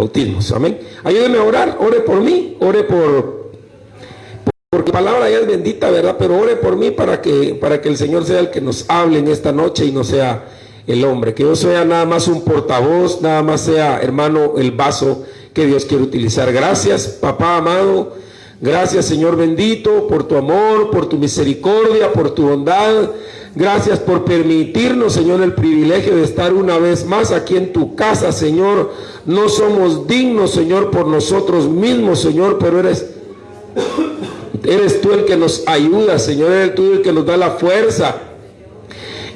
bautismos. Amén. Ayúdeme a orar, ore por mí, ore por, porque la palabra ya es bendita, ¿verdad? Pero ore por mí para que, para que el Señor sea el que nos hable en esta noche y no sea el hombre. Que yo sea nada más un portavoz, nada más sea, hermano, el vaso que Dios quiere utilizar. Gracias, papá amado. Gracias, Señor bendito, por tu amor, por tu misericordia, por tu bondad. Gracias por permitirnos, Señor, el privilegio de estar una vez más aquí en tu casa, Señor. No somos dignos, Señor, por nosotros mismos, Señor, pero eres, eres tú el que nos ayuda, Señor. Eres tú el que nos da la fuerza.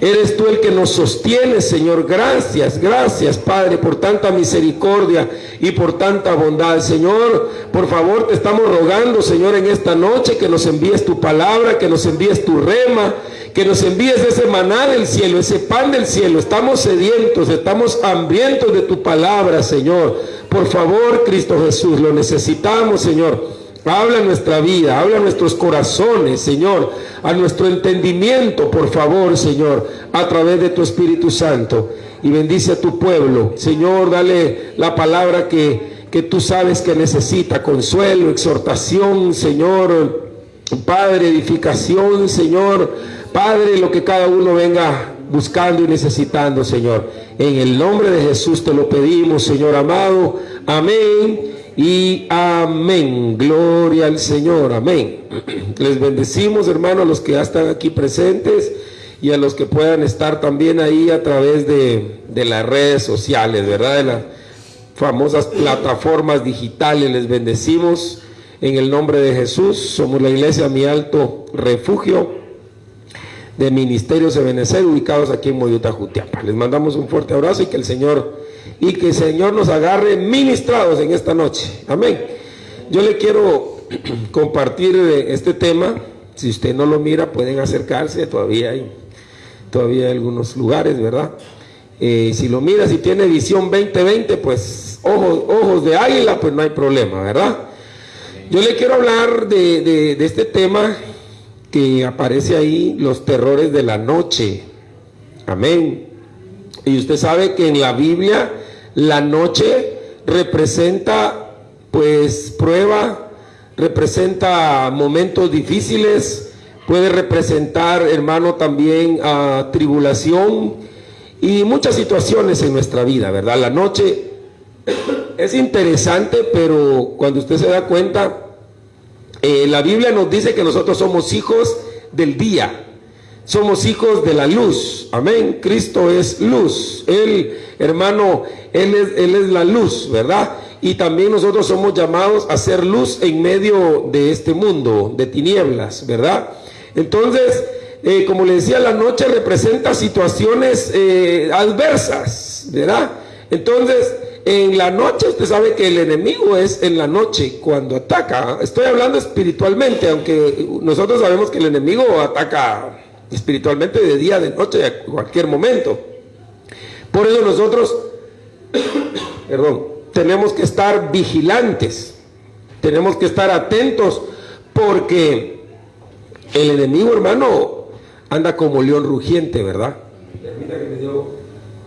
Eres tú el que nos sostiene, Señor. Gracias, gracias, Padre, por tanta misericordia y por tanta bondad. Señor, por favor, te estamos rogando, Señor, en esta noche que nos envíes tu palabra, que nos envíes tu rema, que nos envíes ese maná del cielo, ese pan del cielo. Estamos sedientos, estamos hambrientos de tu palabra, Señor. Por favor, Cristo Jesús, lo necesitamos, Señor. Habla nuestra vida, habla nuestros corazones, Señor, a nuestro entendimiento, por favor, Señor, a través de tu Espíritu Santo. Y bendice a tu pueblo. Señor, dale la palabra que, que tú sabes que necesita, consuelo, exhortación, Señor, Padre, edificación, Señor, Padre, lo que cada uno venga buscando y necesitando, Señor. En el nombre de Jesús te lo pedimos, Señor amado. Amén y amén. Gloria al Señor, amén. Les bendecimos, hermanos, a los que ya están aquí presentes y a los que puedan estar también ahí a través de, de las redes sociales, ¿verdad? De las famosas plataformas digitales. Les bendecimos en el nombre de Jesús. Somos la iglesia Mi Alto Refugio de Ministerios de ubicados aquí en Moyuta, Jutiapa. Les mandamos un fuerte abrazo y que el Señor y que el Señor nos agarre ministrados en esta noche. Amén. Yo le quiero compartir eh, este tema. Si usted no lo mira, pueden acercarse. Todavía hay, todavía hay algunos lugares, ¿verdad? Eh, si lo mira, si tiene visión 2020, pues ojos, ojos de águila, pues no hay problema, ¿verdad? Yo le quiero hablar de, de este tema que aparece ahí los terrores de la noche. Amén. Y usted sabe que en la Biblia la noche representa pues prueba, representa momentos difíciles, puede representar, hermano, también a tribulación y muchas situaciones en nuestra vida, ¿verdad? La noche es interesante, pero cuando usted se da cuenta, eh, la Biblia nos dice que nosotros somos hijos del día, somos hijos de la luz, amén, Cristo es luz, Él, hermano, Él es, él es la luz, ¿verdad? Y también nosotros somos llamados a ser luz en medio de este mundo, de tinieblas, ¿verdad? Entonces, eh, como le decía, la noche representa situaciones eh, adversas, ¿verdad? Entonces, en la noche, usted sabe que el enemigo es en la noche cuando ataca. Estoy hablando espiritualmente, aunque nosotros sabemos que el enemigo ataca espiritualmente de día, de noche, a cualquier momento. Por eso nosotros, perdón, tenemos que estar vigilantes, tenemos que estar atentos, porque el enemigo, hermano, anda como león rugiente, ¿verdad? Permita que me dio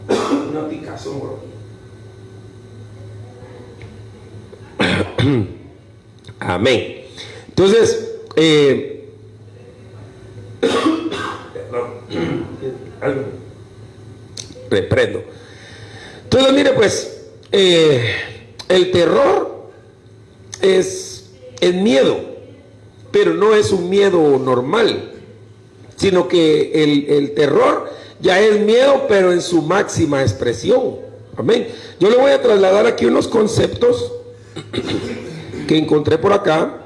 una picazón. Amén. Entonces, eh, reprendo. Entonces, mire, pues, eh, el terror es el miedo, pero no es un miedo normal, sino que el, el terror ya es miedo, pero en su máxima expresión. Amén. Yo le voy a trasladar aquí unos conceptos que encontré por acá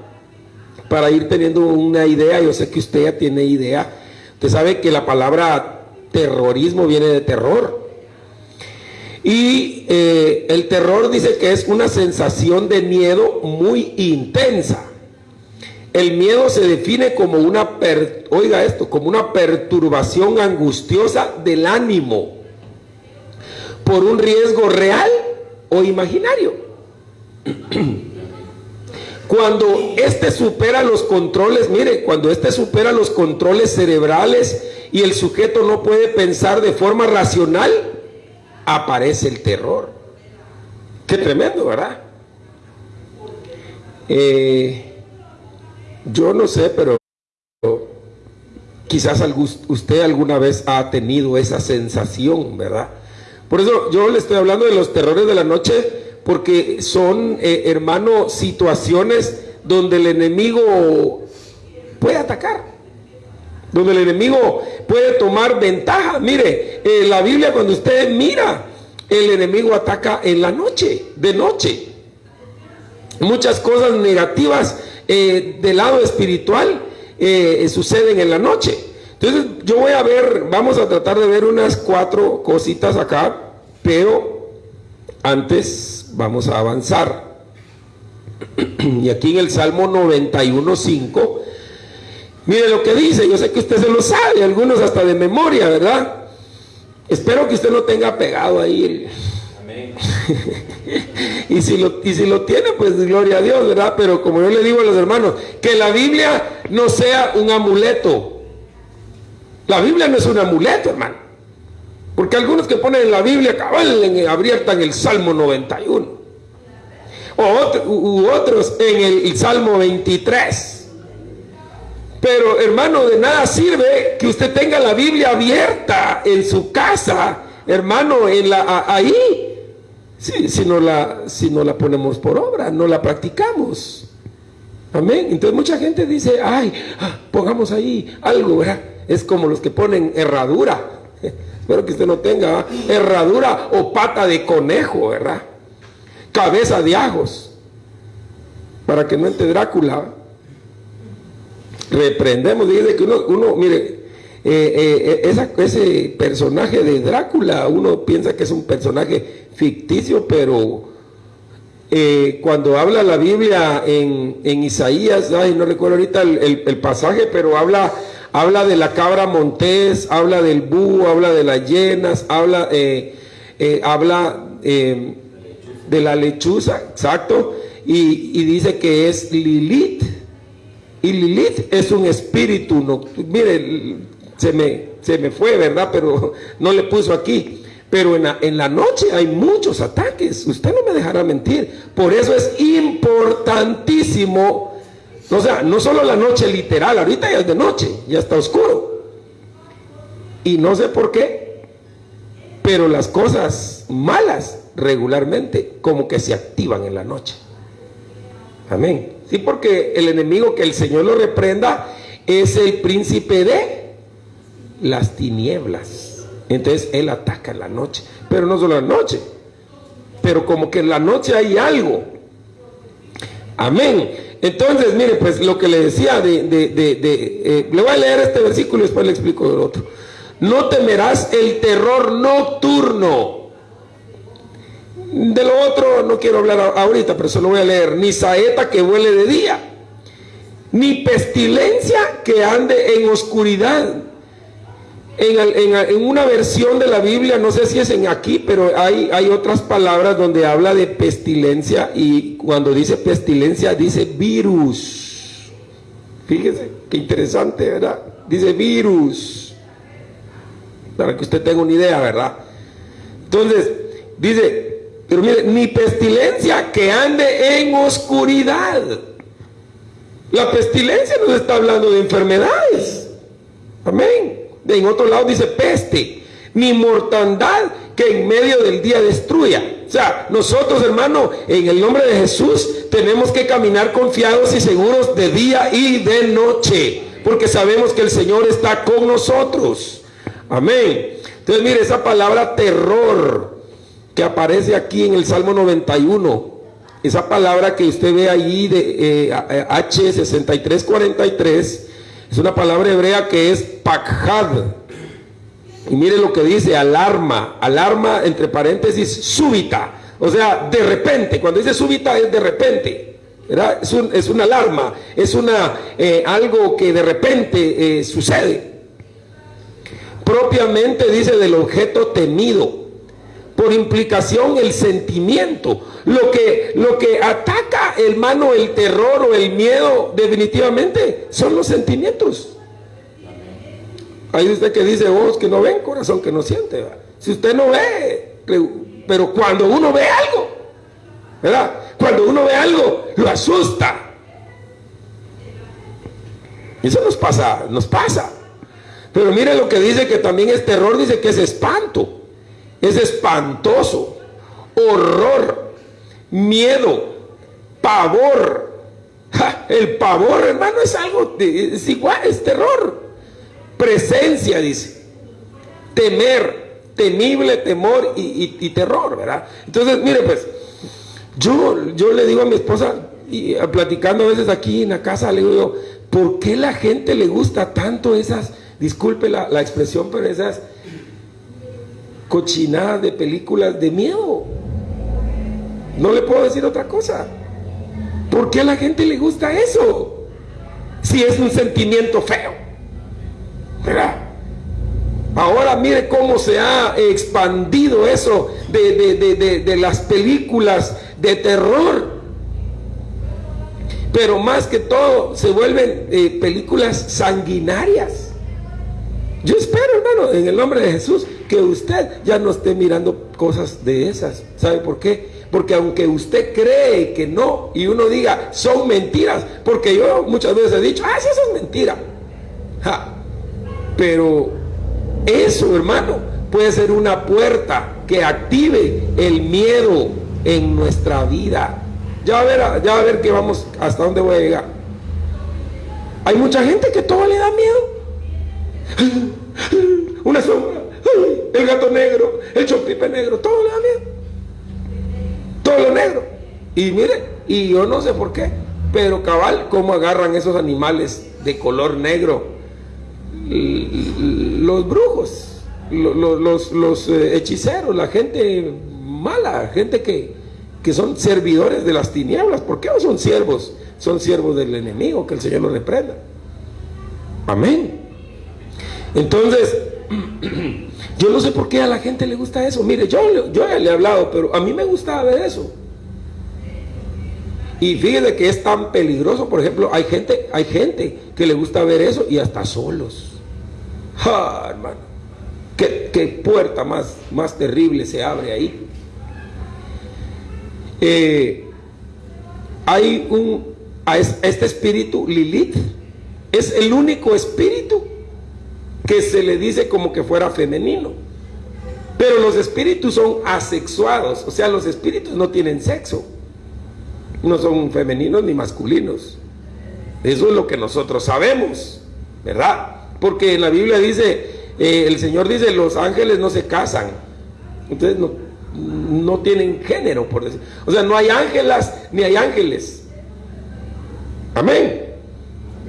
para ir teniendo una idea. Yo sé que usted ya tiene idea. Usted sabe que la palabra terrorismo viene de terror. Y eh, el terror dice que es una sensación de miedo muy intensa. El miedo se define como una, oiga esto, como una perturbación angustiosa del ánimo por un riesgo real o imaginario. Cuando este supera los controles, mire, cuando este supera los controles cerebrales y el sujeto no puede pensar de forma racional, aparece el terror. Qué tremendo, ¿verdad? Eh, yo no sé, pero quizás usted alguna vez ha tenido esa sensación, ¿verdad? Por eso yo le estoy hablando de los terrores de la noche, porque son, eh, hermano, situaciones donde el enemigo puede atacar, donde el enemigo puede tomar ventaja. Mire, en la Biblia cuando usted mira, el enemigo ataca en la noche, de noche. Muchas cosas negativas eh, del lado espiritual eh, suceden en la noche. Entonces yo voy a ver, vamos a tratar de ver unas cuatro cositas acá, pero antes vamos a avanzar. Y aquí en el Salmo 91.5, mire lo que dice, yo sé que usted se lo sabe, algunos hasta de memoria, ¿verdad? Espero que usted no tenga pegado ahí y, si lo, y si lo tiene, pues gloria a Dios, ¿verdad? Pero como yo le digo a los hermanos, que la Biblia no sea un amuleto. La Biblia no es un amuleto, hermano. Porque algunos que ponen en la Biblia, cabal, abiertan el Salmo 91 u otros en el, Salmo 23. Pero hermano, de nada sirve que usted tenga la Biblia abierta en su casa, hermano, en la, ahí, si, no la, la ponemos por obra, no la practicamos. Amén. Entonces mucha gente dice, ay, ah, pongamos ahí algo. Es como los que ponen herradura. Espero que usted no tenga herradura o pata de conejo, ¿verdad? cabeza de ajos, para que no entre Drácula. Reprendemos, dice que uno, mire, eh, eh, ese personaje de Drácula, uno piensa que es un personaje ficticio, pero eh, cuando habla la Biblia en, Isaías, ay, no recuerdo ahorita el, pasaje, pero habla, habla de la cabra montés, habla del búho, habla de las llenas, habla, habla de la lechuza, exacto, y, dice que es Lilith. Y Lilith es un espíritu, no, mire, se me, se me fue, ¿verdad? Pero no le puso aquí. Pero en la, en la noche hay muchos ataques, usted no me dejará mentir. Por eso es importantísimo, o sea, no solo la noche literal, ahorita ya es de noche, ya está oscuro. Y no sé por qué, pero las cosas malas regularmente como que se activan en la noche. Amén. Sí, porque el enemigo que el Señor lo reprenda es el príncipe de las tinieblas. Entonces él ataca en la noche, pero no solo la noche, pero como que en la noche hay algo. Amén. Entonces, mire, pues lo que le decía de, eh, le voy a leer este versículo y después le explico el otro. No temerás el terror nocturno de lo otro no quiero hablar ahorita, pero solo voy a leer. Ni saeta que huele de día, ni pestilencia que ande en oscuridad. En, una versión de la Biblia, no sé si es en aquí, pero hay, otras palabras donde habla de pestilencia y cuando dice pestilencia dice virus. Fíjese, qué interesante, ¿verdad? Dice virus. Para que usted tenga una idea, ¿verdad? Entonces, dice, pero mire, ni pestilencia que ande en oscuridad. La pestilencia nos está hablando de enfermedades. Amén. En otro lado dice peste. Ni mortandad que en medio del día destruya. O sea, nosotros, hermano, en el nombre de Jesús, tenemos que caminar confiados y seguros de día y de noche. Porque sabemos que el Señor está con nosotros. Amén. Entonces, mire, esa palabra terror que aparece aquí en el Salmo 91. Esa palabra que usted ve ahí de eh, H6343 es una palabra hebrea que es pakhad. Y mire lo que dice, alarma, alarma entre paréntesis súbita. O sea, de repente, cuando dice súbita es de repente. Es, un, es, una alarma, es una, eh, algo que de repente eh, sucede. Propiamente dice del objeto temido por implicación el sentimiento. Lo que, lo que ataca, hermano, el terror o el miedo, definitivamente, son los sentimientos. Hay usted que dice, vos que no ven, corazón que no siente. Si usted no ve, pero cuando uno ve algo, ¿verdad? Cuando uno ve algo, lo asusta. Eso nos pasa, nos pasa. Pero mire lo que dice que también es terror, dice que es espanto, es espantoso, horror, miedo, pavor. el pavor, hermano, es algo, es igual, es terror. Presencia, dice. Temer, temible temor y, terror, ¿verdad? Entonces, mire, pues, yo, yo le digo a mi esposa, y platicando a veces aquí en la casa, le digo ¿por qué la gente le gusta tanto esas, disculpe la expresión, pero esas cochinadas de películas de miedo? No le puedo decir otra cosa. ¿Por qué a la gente le gusta eso? Si es un sentimiento feo. ¿Verdad? Ahora mire cómo se ha expandido eso de, las películas de terror. Pero más que todo se vuelven eh, películas sanguinarias. Yo espero, hermano, en el nombre de Jesús, que usted ya no esté mirando cosas de esas. ¿Sabe por qué? Porque aunque usted cree que no y uno diga, son mentiras, porque yo muchas veces he dicho, ah, sí, eso es mentira. Pero eso, hermano, puede ser una puerta que active el miedo en nuestra vida. Ya va a ver, ya a ver que vamos, hasta dónde voy a llegar. Hay mucha gente que todo le da miedo. Una sombra, el gato negro, el chompipe negro, todo le da miedo todo lo negro. Y mire, y yo no sé por qué, pero cabal, cómo agarran esos animales de color negro. Los brujos, los, los, eh, hechiceros, la gente mala, gente que, que son servidores de las tinieblas. ¿Por qué no son siervos? Son siervos del enemigo, que el Señor los reprenda. Amén. Entonces, Yo no sé por qué a la gente le gusta eso. Mire, yo, yo le he hablado, pero a mí me gustaba ver eso. Y fíjese que es tan peligroso, por ejemplo, hay gente, hay gente que le gusta ver eso y hasta solos. ¡Ah, hermano! ¿Qué, puerta más, más terrible se abre ahí? Eh, hay un, a este espíritu Lilith, es el único espíritu que se le dice como que fuera femenino. Pero los espíritus son asexuados, o sea, los espíritus no tienen sexo. No son femeninos ni masculinos. Eso es lo que nosotros sabemos, ¿verdad? Porque la Biblia dice, eh, el Señor dice, los ángeles no se casan. Entonces no, no tienen género, por decir. O sea, no hay ángelas ni hay ángeles. Amén.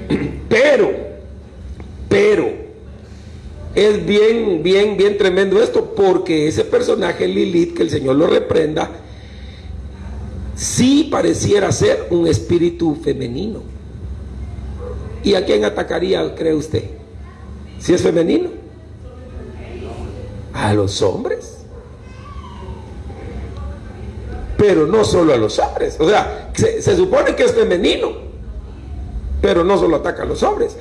Pero, pero, es bien, bien, bien tremendo esto, porque ese personaje Lilith, que el Señor lo reprenda, sí pareciera ser un espíritu femenino. ¿Y a quién atacaría, cree usted? Si es femenino. A los hombres. Pero no solo a los hombres. O sea, se, se supone que es femenino. Pero no solo ataca a los hombres.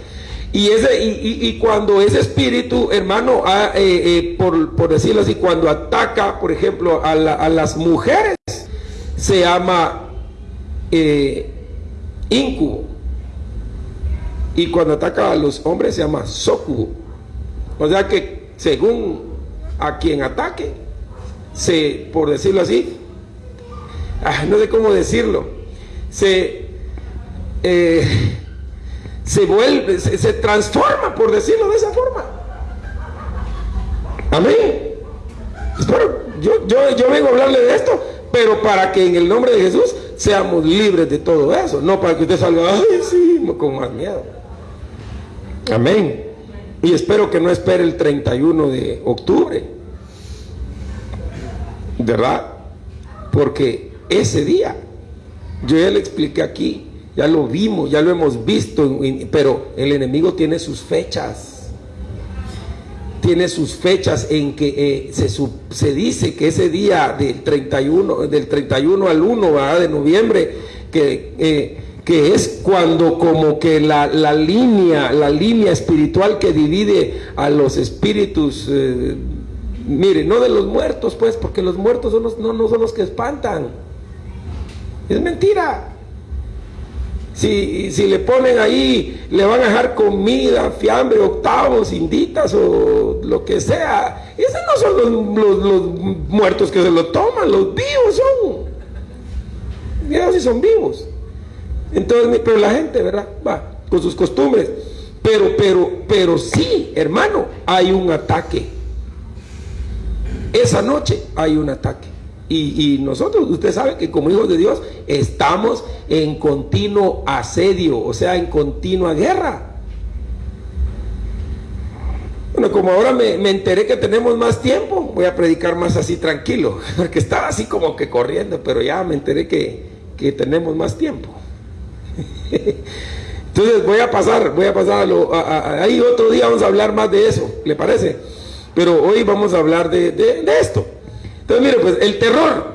Y, ese, y, cuando ese espíritu, hermano, eh, eh, por, decirlo así, cuando ataca, por ejemplo, a, las mujeres, se llama eh, incubo. Y cuando ataca a los hombres se llama socubo. O sea que según a quien ataque, se, por decirlo así, ah, no sé cómo decirlo, se se vuelve, se, transforma, por decirlo de esa forma. Amén. yo, yo, yo vengo a hablarle de esto, pero para que en el nombre de Jesús seamos libres de todo eso, no para que usted salga, ay, sí, con más miedo. Amén. Y espero que no espere el 31 de octubre. ¿Verdad? Porque ese día, yo ya le expliqué aquí, ya lo vimos, ya lo hemos visto, pero el enemigo tiene sus fechas. Tiene sus fechas en que eh, se, se, dice que ese día del 31, del 31 al 1 de noviembre, que, eh, que es cuando como que la, línea, la línea espiritual que divide a los espíritus, eh, mire, no de los muertos, pues, porque los muertos son no, no son los que espantan Es mentira. Si, si, le ponen ahí, le van a dejar comida, fiambre, octavos, inditas o lo que sea. Esos no son los, muertos que se lo toman, los vivos son. Mira si son vivos. Entonces, pero la gente, ¿verdad? Va, con sus costumbres. Pero, pero, pero sí, hermano, hay un ataque. Esa noche hay un ataque. Y, nosotros, usted sabe que como hijos de Dios estamos en continuo asedio, o sea, en continua guerra. Bueno, como ahora me, enteré que tenemos más tiempo, voy a predicar más así tranquilo, porque estaba así como que corriendo, pero ya me enteré que, que tenemos más tiempo. Entonces voy a pasar, voy a pasar a ahí otro día vamos a hablar más de eso, ¿le parece? Pero hoy vamos a hablar de, esto. Entonces mire, pues el terror,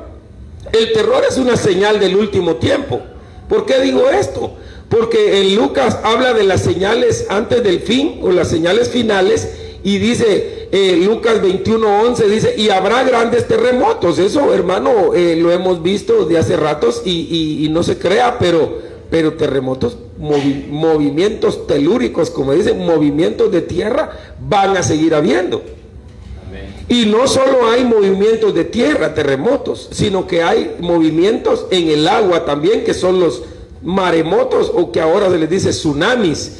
el terror es una señal del último tiempo. ¿Por qué digo esto? Porque en Lucas habla de las señales antes del fin o las señales finales y dice eh, Lucas 21:11 dice y habrá grandes terremotos. Eso, hermano, eh, lo hemos visto de hace ratos y, y no se crea, pero pero terremotos, movimientos telúricos, como dicen, movimientos de tierra, van a seguir habiendo. Y no solo hay movimientos de tierra, terremotos, sino que hay movimientos en el agua también, que son los maremotos o que ahora se les dice tsunamis.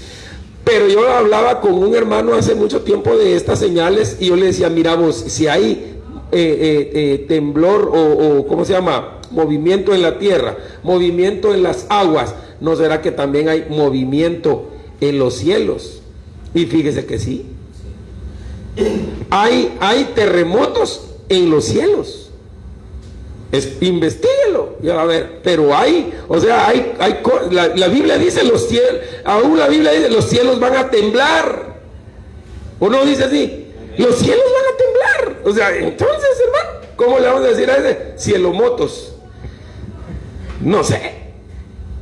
Pero yo hablaba con un hermano hace mucho tiempo de estas señales y yo le decía, mira vos, si hay eh, eh, eh, temblor o, o, ¿cómo se llama? movimiento en la tierra, movimiento en las aguas, ¿no será que también hay movimiento en los cielos? Y fíjese que sí. Hay, hay terremotos en los cielos. Es, investiguelo, ya a ver, pero hay, o sea, hay, hay la, la, Biblia dice los cielos, aún la Biblia dice los cielos van a temblar. ¿O no dice así? Los cielos van a temblar. O sea, entonces, hermano, ¿cómo le vamos a decir a ese? Cielo motos. No sé.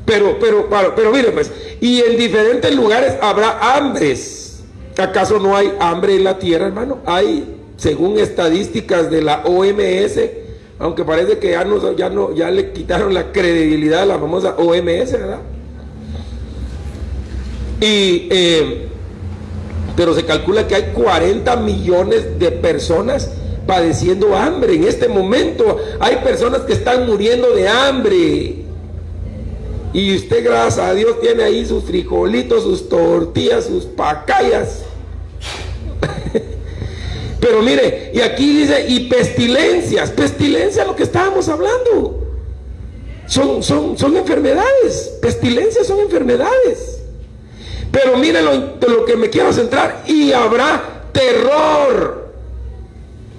Pero, pero, pero, mire pues, y en diferentes lugares habrá hambres. ¿Acaso no hay hambre en la tierra, hermano? Hay, según estadísticas de la OMS, aunque parece que ya no, ya le quitaron la credibilidad a la famosa OMS, ¿verdad? Y, eh, pero se calcula que hay 40 millones de personas padeciendo hambre. En este momento hay personas que están muriendo de hambre. Y usted, gracias a Dios, tiene ahí sus frijolitos, sus tortillas, sus pacayas. Pero mire, y aquí dice, y pestilencias, pestilencia lo que estábamos hablando. Son, son, son enfermedades, pestilencias son enfermedades. Pero mire lo, lo que me quiero centrar, y habrá terror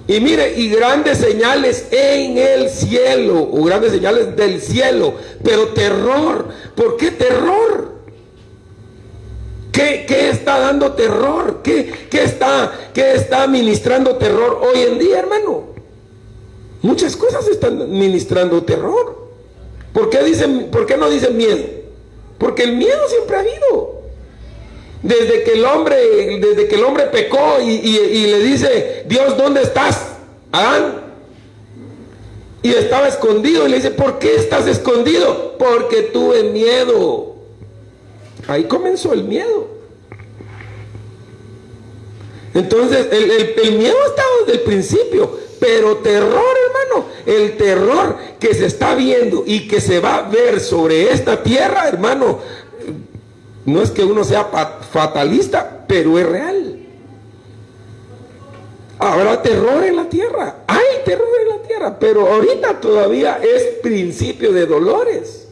y mire, y grandes señales en el cielo, o grandes señales del cielo, pero terror. ¿Por qué terror? ¿Qué, está dando terror? ¿Qué, está, ¿Qué está ministrando terror hoy en día, hermano? Muchas cosas están ministrando terror. ¿Por qué, dicen, ¿Por qué no dicen miedo? Porque el miedo siempre ha habido. Desde que el hombre, desde que el hombre pecó y, le dice, Dios, ¿dónde estás? Adán. Y estaba escondido y le dice, ¿por qué estás escondido? Porque tuve miedo. Ahí comenzó el miedo. Entonces, el, el miedo estaba desde el principio, pero terror, hermano, el terror que se está viendo y que se va a ver sobre esta tierra, hermano, no es que uno sea fatalista, pero es real. Habrá terror en la tierra. Hay terror en la tierra, pero ahorita todavía es principio de dolores.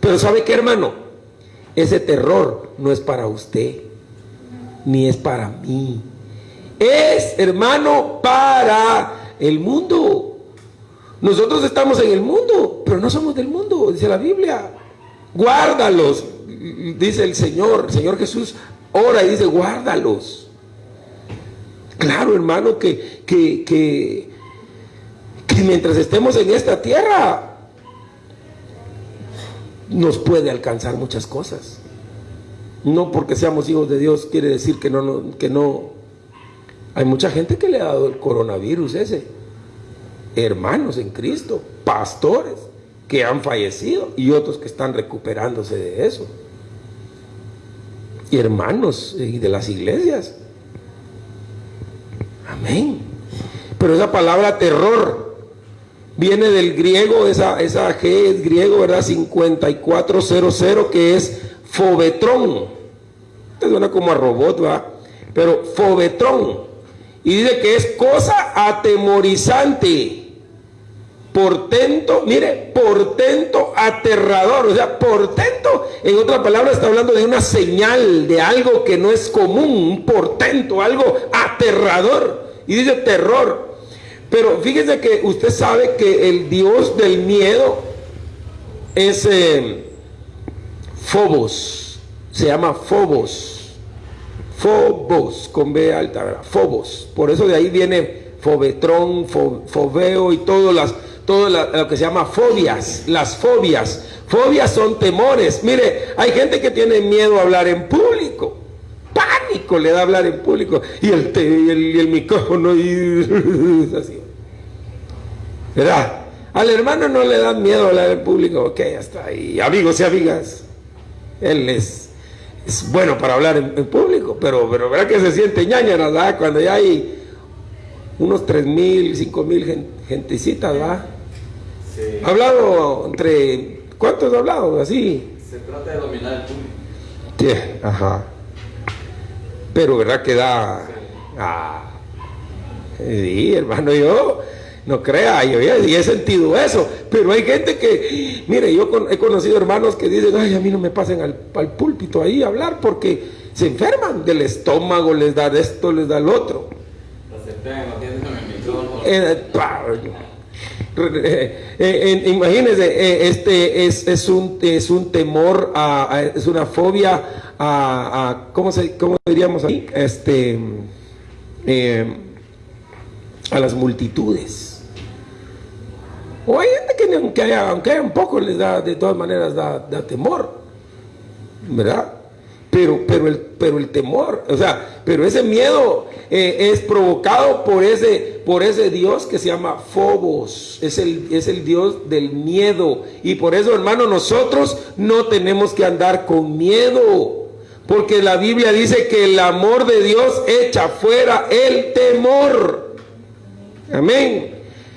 Pero ¿sabe qué, hermano? Ese terror no es para usted, ni es para mí. Es, hermano, para el mundo. Nosotros estamos en el mundo, pero no somos del mundo, dice la Biblia guárdalos, dice el Señor, el Señor Jesús ora y dice, guárdalos. Claro, hermano, que, que, que, que mientras estemos en esta tierra, nos puede alcanzar muchas cosas. No porque seamos hijos de Dios quiere decir que no, que no. Hay mucha gente que le ha dado el coronavirus ese. Hermanos en Cristo, pastores que han fallecido y otros que están recuperándose de eso. Y hermanos y de las iglesias. Amén. Pero esa palabra terror viene del griego, esa, esa G es griego, ¿verdad? 5400, que es fobetrón. Esto suena como a robot, ¿va? Pero fobetrón. Y dice que es cosa atemorizante portento, mire, portento aterrador, o sea, portento, en otra palabra está hablando de una señal, de algo que no es común, un portento, algo aterrador, y dice terror. Pero fíjese que usted sabe que el Dios del miedo es eh, Fobos, se llama Fobos, Fobos, con B alta. Fobos, por eso de ahí viene Fobetrón, Fobeo y todas las todo lo que se llama fobias, las fobias. Fobias son temores. Mire, hay gente que tiene miedo a hablar en público. Pánico le da hablar en público. Y el, y el, micrófono y así. ¿Verdad? Al hermano no le da miedo hablar en público. Ok, hasta ahí. Amigos y amigas. Él es, es bueno para hablar en, público, pero, pero ¿verdad que se siente ñaña, ¿verdad? Cuando ya hay unos tres mil, cinco mil gentecitas, ¿verdad? Ha hablado entre... ¿Cuántos ha hablado? Así. Se trata de dominar el público. Sí, ajá. Pero verdad que da... Ah, sí, hermano, yo no crea, yo ya, he sentido eso, pero hay gente que, mire, yo he conocido hermanos que dicen, ay, a mí no me pasen al, púlpito ahí a hablar porque se enferman del estómago, les da esto, les da el otro. Eh, eh, eh, imagínense, eh, este es, es, un, es un temor, a, es una fobia a, ¿cómo, se, ¿cómo, diríamos ahí? Este, a las multitudes. O hay gente que aunque haya, aunque haya un poco les da, de todas maneras da temor, ¿verdad? Pero, pero, el, pero el temor, o sea, pero ese miedo eh, es provocado por ese, por ese Dios que se llama Fobos, es el, es el Dios del miedo. Y por eso, hermano, nosotros no tenemos que andar con miedo, porque la Biblia dice que el amor de Dios echa fuera el temor. Amén.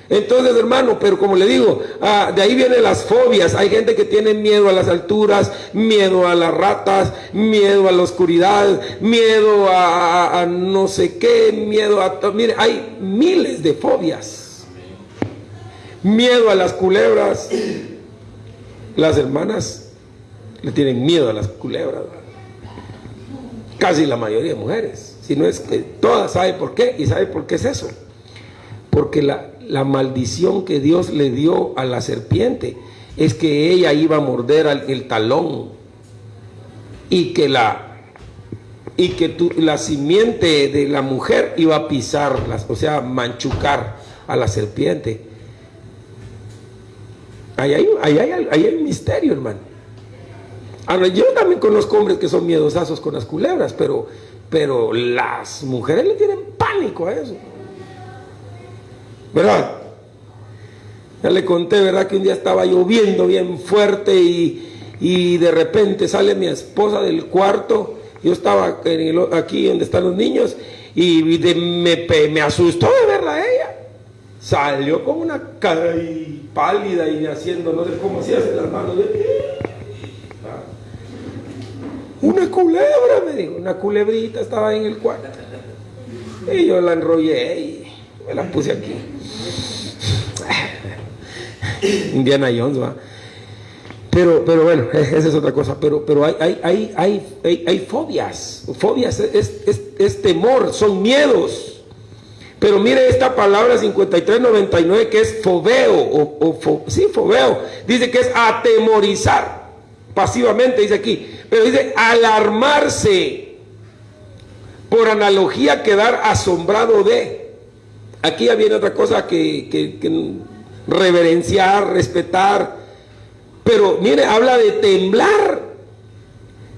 Entonces, hermano, pero como le digo, ah, de ahí vienen las fobias. Hay gente que tiene miedo a las alturas, miedo a las ratas, miedo a la oscuridad, miedo a, no sé qué, miedo a... Mire, hay miles de fobias. Miedo a las culebras. Las hermanas le tienen miedo a las culebras. Casi la mayoría de mujeres. Si no es que todas saben por qué y saben por qué es eso. Porque la, la maldición que Dios le dio a la serpiente es que ella iba a morder el talón y que la y que la simiente de la mujer iba a pisar, o sea, manchucar a la serpiente. Ahí hay, ahí hay, ahí hay misterio, hermano. Ahora, yo también conozco hombres que son miedosazos con las culebras, pero, pero las mujeres le tienen pánico a eso. ¿Verdad? Ya le conté, ¿verdad? Que un día estaba lloviendo bien fuerte y, de repente sale mi esposa del cuarto. Yo estaba aquí donde están los niños y me, me, asustó de verla ella. Salió con una cara pálida y haciendo, no sé cómo se hace las manos. Una culebra, me dijo, una culebrita estaba en el cuarto. Y yo la enrollé y me la puse aquí. Indiana Jones, va. Pero, pero bueno, esa es otra cosa. Pero, pero hay, hay, hay, hay, fobias. Fobias es, temor, son miedos. Pero mire esta palabra 5399 que es fobeo, o, sí, fobeo. Dice que es atemorizar, pasivamente dice aquí. Pero dice alarmarse. Por analogía, quedar asombrado de. Aquí ya viene otra cosa que, que reverenciar, respetar. Pero mire, habla de temblar.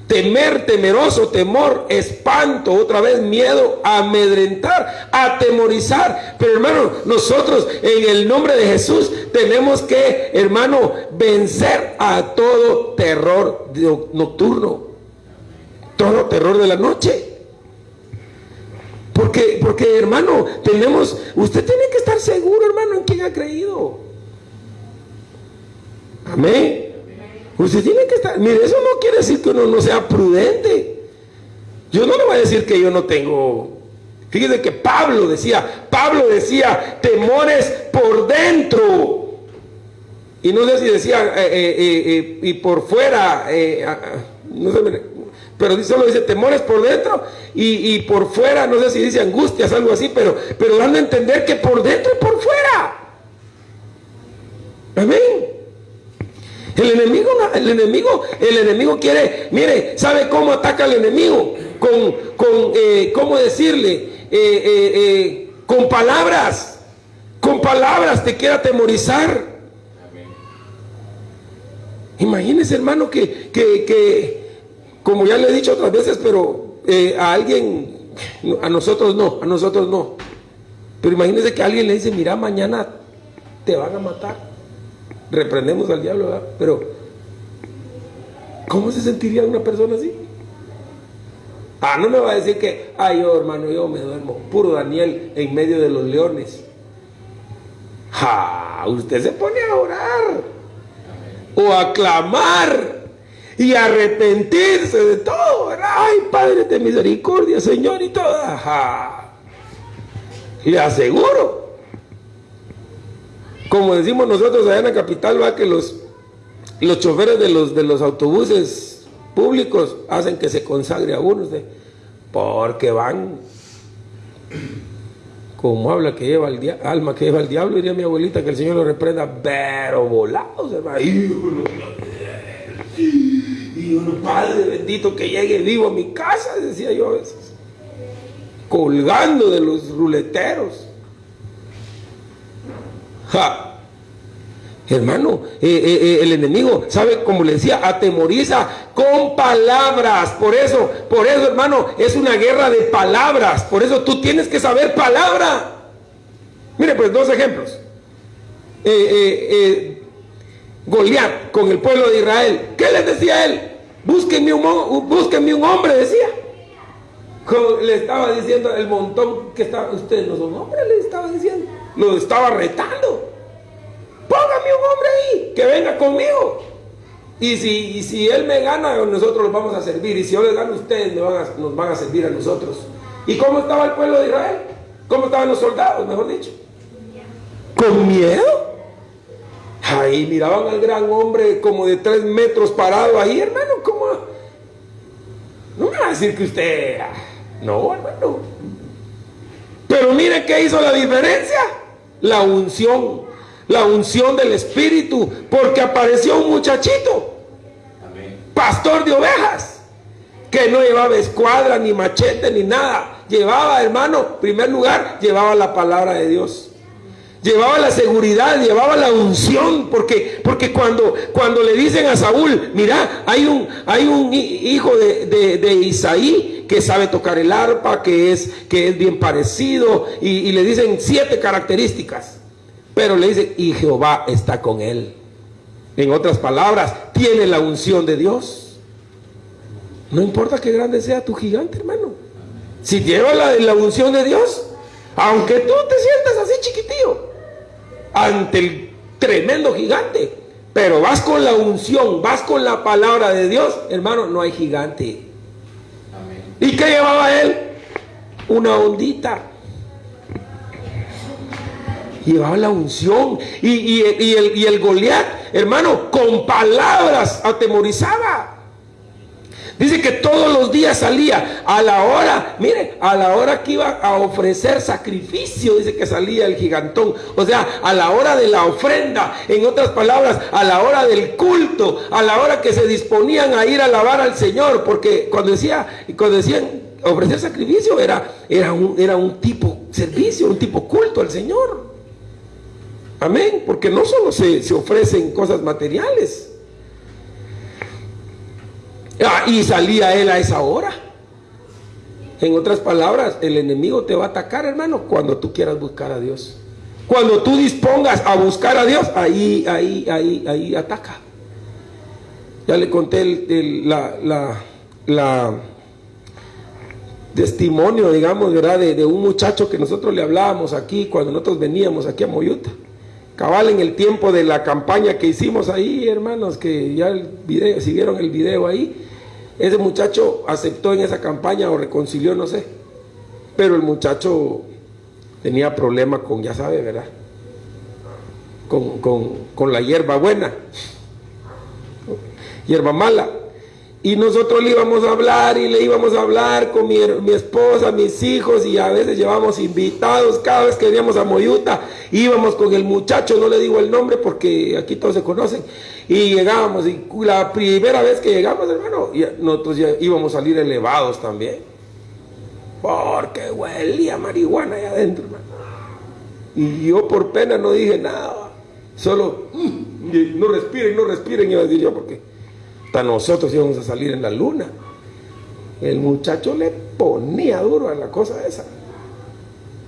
Temer, temeroso, temor, espanto, otra vez miedo, amedrentar, atemorizar. Pero hermano, nosotros en el nombre de Jesús tenemos que, hermano, vencer a todo terror nocturno, todo terror de la noche. Porque, porque hermano, tenemos, usted tiene que estar seguro, hermano, en quien ha creído. Amén. Usted tiene que estar, mire, eso no quiere decir que uno no sea prudente. Yo no le voy a decir que yo no tengo. Fíjese que Pablo decía, Pablo decía, temores por dentro. Y no sé si decía, eh, eh, eh, y por fuera, no sé, pero solo dice temores por dentro y, y, por fuera, no sé si dice angustias, algo así, pero, pero dando a entender que por dentro y por fuera. Amén. El enemigo, el enemigo, el enemigo quiere, mire, ¿sabe cómo ataca al enemigo? Con, con eh, ¿cómo decirle? Eh, eh, con palabras, con palabras te quiere atemorizar. Imagínese, hermano, que, que, como ya le he dicho otras veces, pero a alguien, a nosotros no, a nosotros no. Pero imagínese que alguien le dice, mira, mañana te van a matar reprendemos al diablo, pero ¿cómo se sentiría una persona así? Ah, no me va a decir que, ay, yo hermano, yo me duermo, puro Daniel en medio de los leones. Ja, usted se pone a orar o a clamar y arrepentirse de todo. Ay, Padre de misericordia, Señor, y todo. Ja. Le aseguro como decimos nosotros allá en la capital, va que los, los choferes de los, de los autobuses públicos hacen que se consagre a uno, porque van como habla que lleva el alma que lleva el diablo, diría mi abuelita que el Señor lo reprenda, pero volados, hermano. Y uno, Padre bendito, que llegue vivo a mi casa, decía yo a veces, colgando de los ruleteros. Hermano, eh, eh, eh, el enemigo, ¿sabe? Como le decía, atemoriza con palabras. Por eso, por eso, hermano, es una guerra de palabras. Por eso tú tienes que saber palabra. Mire, pues dos ejemplos. Goliat con el pueblo de Israel. ¿Qué les decía él? Búsquenme un, búsquenme un hombre, decía. le estaba diciendo el montón que estaba, ustedes no son hombres, le estaba diciendo lo estaba retando. Póngame un hombre ahí, que venga conmigo. Y si, si él me gana, nosotros los vamos a servir. Y si yo les gano, ustedes nos van a servir a nosotros. ¿Y cómo estaba el pueblo de Israel? ¿Cómo estaban los soldados, mejor dicho? ¿Con miedo? Ahí miraban al gran hombre como de tres metros parado ahí, hermano. ¿Cómo? No me va a decir que usted... Ah, no, hermano. Pero mire qué hizo la diferencia la unción, la unción del Espíritu, porque apareció un muchachito, pastor de ovejas, que no llevaba escuadra, ni machete, ni nada. Llevaba, hermano, primer lugar, llevaba la palabra de Dios. Llevaba la seguridad, llevaba la unción, porque, porque cuando, cuando le dicen a Saúl, mira, hay un, hay un hijo de, de Isaí que sabe tocar el arpa, que es, que es bien parecido, y, le dicen siete características. Pero le dicen, y Jehová está con él. En otras palabras, tiene la unción de Dios. No importa qué grande sea tu gigante, hermano. Si lleva la, la unción de Dios, aunque tú te sientas así chiquitío, ante el tremendo gigante, pero vas con la unción, vas con la palabra de Dios, hermano, no hay gigante. ¿Y qué llevaba él? Una ondita. Llevaba la unción. Y, el, y el Goliat, hermano, con palabras atemorizaba. Dice que todos los días salía a la hora, mire, a la hora que iba a ofrecer sacrificio, dice que salía el gigantón. O sea, a la hora de la ofrenda, en otras palabras, a la hora del culto, a la hora que se disponían a ir a alabar al Señor, porque cuando decía, cuando decían ofrecer sacrificio era, era, un, era un tipo servicio, un tipo culto al Señor. Amén, porque no solo se, se ofrecen cosas materiales, y salía él a esa hora. En otras palabras, el enemigo te va a atacar, hermano, cuando tú quieras buscar a Dios. Cuando tú dispongas a buscar a Dios, ahí, ahí, ahí, ahí ataca. Ya le conté el, la, la, la, testimonio, digamos, ¿verdad? De, de, un muchacho que nosotros le hablábamos aquí cuando nosotros veníamos aquí a Moyuta. Cabal en el tiempo de la campaña que hicimos ahí, hermanos, que ya el video, si vieron el video ahí, ese muchacho aceptó en esa campaña o reconcilió, no sé. Pero el muchacho tenía problemas con, ya sabe, ¿verdad? Con, con, con la hierba buena, hierba mala. Y nosotros le íbamos a hablar y le íbamos a hablar con mi, mi, esposa, mis hijos y a veces llevamos invitados. Cada vez que veníamos a Moyuta íbamos con el muchacho, no le digo el nombre porque aquí todos se conocen. Y llegábamos y la primera vez que llegamos, hermano, nosotros ya íbamos a salir elevados también. Porque huelía marihuana allá adentro, hermano. Y yo por pena no dije nada. Solo, mm, no respiren, no respiren, iba a decir yo porque hasta nosotros íbamos a salir en la luna. El muchacho le ponía duro a la cosa esa.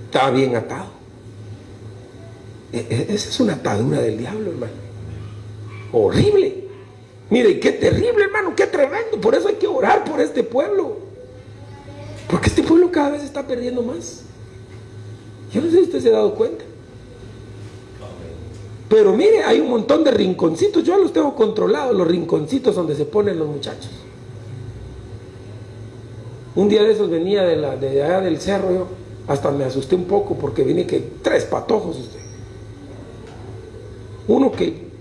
Estaba bien atado. E, e, esa es una atadura del diablo, hermano. Horrible. Mire, qué terrible, hermano, qué tremendo. Por eso hay que orar por este pueblo. Porque este pueblo cada vez está perdiendo más. Yo no sé si usted se ha dado cuenta. Pero mire, hay un montón de rinconcitos, yo los tengo controlados, los rinconcitos donde se ponen los muchachos. Un día de esos venía de, la, de allá del cerro, yo hasta me asusté un poco porque vine que tres patojos usted. Uno que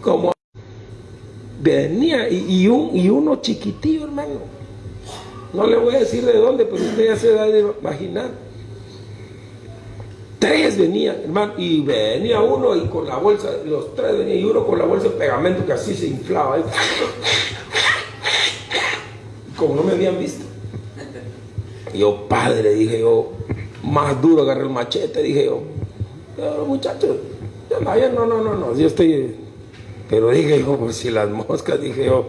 como venía y, y uno chiquitillo, hermano. No le voy a decir de dónde, pero usted ya se da de imaginar Tres venían, hermano, y venía uno y con la bolsa, los tres venían, y uno con la bolsa de pegamento que así se inflaba. Como no me habían visto. yo, padre, dije yo, más duro agarré el machete, dije yo, muchachos, no, no, no, no, yo estoy. Pero dije yo, pues si las moscas, dije yo,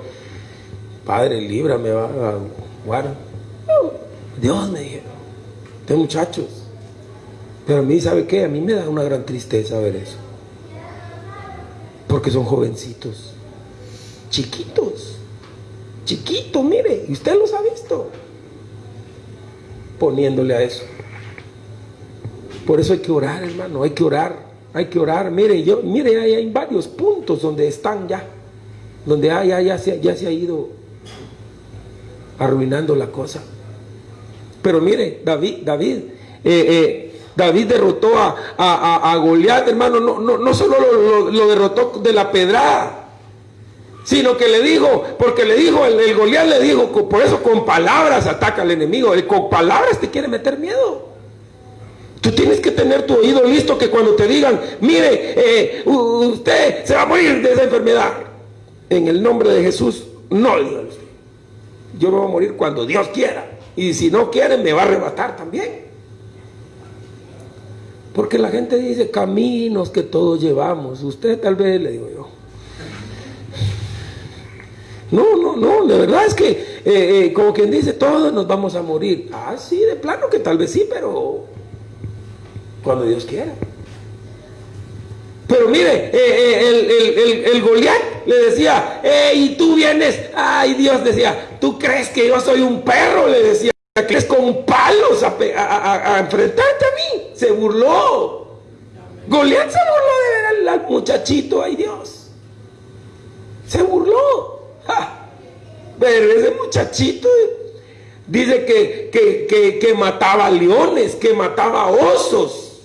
padre, líbrame, va a guardar. Dios me dije, de muchachos pero a mí, ¿sabe qué? A mí me da una gran tristeza ver eso. Porque son jovencitos, chiquitos, chiquitos, mire, y usted los ha visto, poniéndole a eso. Por eso hay que orar, hermano, hay que orar, hay que orar. Mire, yo, mire, hay, hay varios puntos donde están ya, donde ya, ya, ya, se, ya se ha ido arruinando la cosa. Pero mire, David, David, eh, eh, David derrotó a, a, Goliat, hermano, no, no, no solo lo, derrotó de la pedrada, sino que le dijo, porque le dijo, el, el Goliat le dijo, por eso con palabras ataca al enemigo, con palabras te quiere meter miedo. Tú tienes que tener tu oído listo que cuando te digan, mire, eh, usted se va a morir de esa enfermedad. En el nombre de Jesús, no usted. Yo me voy a morir cuando Dios quiera. Y si no quiere, me va a arrebatar también. Porque la gente dice caminos que todos llevamos. Usted tal vez le digo yo. No, no, no, de verdad es que, eh, eh, como quien dice, todos nos vamos a morir. Ah, sí, de plano que tal vez sí, pero cuando Dios quiera. Pero mire, eh, el, el, el, Goliat le decía, y tú vienes, ay Dios decía, ¿tú crees que yo soy un perro? Le decía que es con palos a, enfrentarte a mí. Se burló. Goliat se burló de ver al, muchachito, ay Dios. Se burló. Pero ese muchachito dice que, que, que, mataba leones, que mataba osos.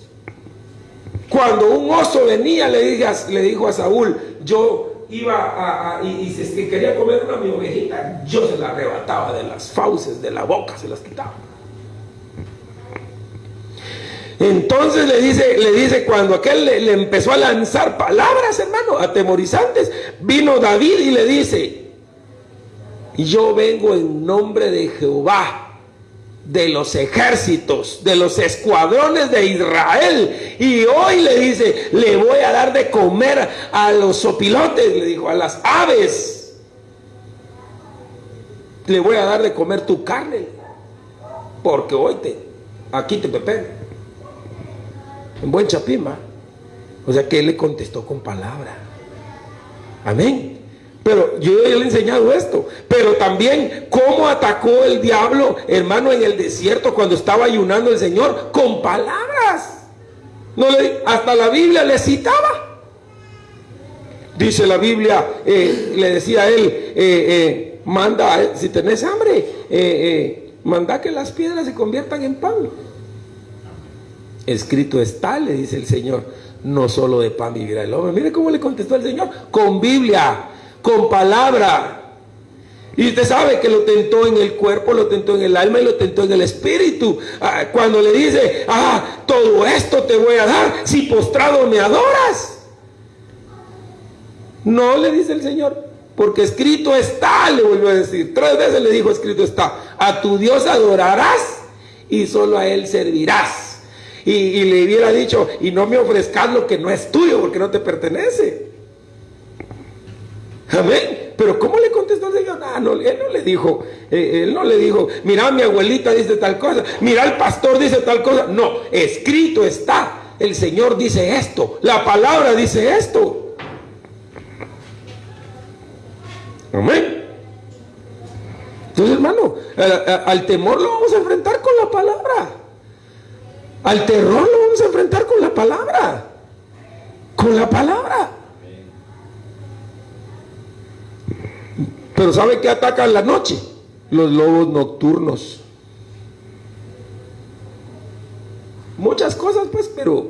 Cuando un oso venía, le, le dijo a Saúl, yo iba a, y, si quería comer una mi ovejita, yo se la arrebataba de las fauces, de la boca, se las quitaba. Entonces le dice, le dice cuando aquel le, empezó a lanzar palabras, hermano, atemorizantes, vino David y le dice, yo vengo en nombre de Jehová, de los ejércitos, de los escuadrones de Israel. Y hoy le dice, le voy a dar de comer a los sopilotes, le dijo, a las aves. le voy a dar de comer tu carne, porque hoy te, aquí te pepe. En buen chapima. O sea que él le contestó con palabra. Amén. Pero yo le he enseñado esto. Pero también cómo atacó el diablo, hermano, en el desierto cuando estaba ayunando el Señor con palabras. No le, hasta la Biblia le citaba. Dice la Biblia, eh, le decía a él, eh, eh, manda, si tenés hambre, manda que las piedras se conviertan en pan. Escrito está, le dice el Señor, no solo de pan vivirá el hombre. Mire cómo le contestó el Señor, con Biblia con palabra. Y usted sabe que lo tentó en el cuerpo, lo tentó en el alma y lo tentó en el espíritu. Ah, cuando le dice, ah, todo esto te voy a dar si postrado me adoras. No le dice el Señor, porque escrito está, le vuelvo a decir. Tres veces le dijo, escrito está, a tu Dios adorarás y solo a Él servirás. Y le hubiera dicho, y no me ofrezcas lo que no es tuyo, porque no te pertenece. Amén. Pero ¿cómo le contestó el Señor? Ah, no, él no le dijo, eh, él no le dijo, mira mi abuelita dice tal cosa, mira el pastor dice tal cosa. No, escrito está. El Señor dice esto, la palabra dice esto. Amén. Entonces, hermano, al temor lo vamos a enfrentar con la palabra. Al terror lo vamos a enfrentar con la palabra. Con la palabra. Pero ¿sabe qué atacan la noche? Los lobos nocturnos. Muchas cosas, pues, pero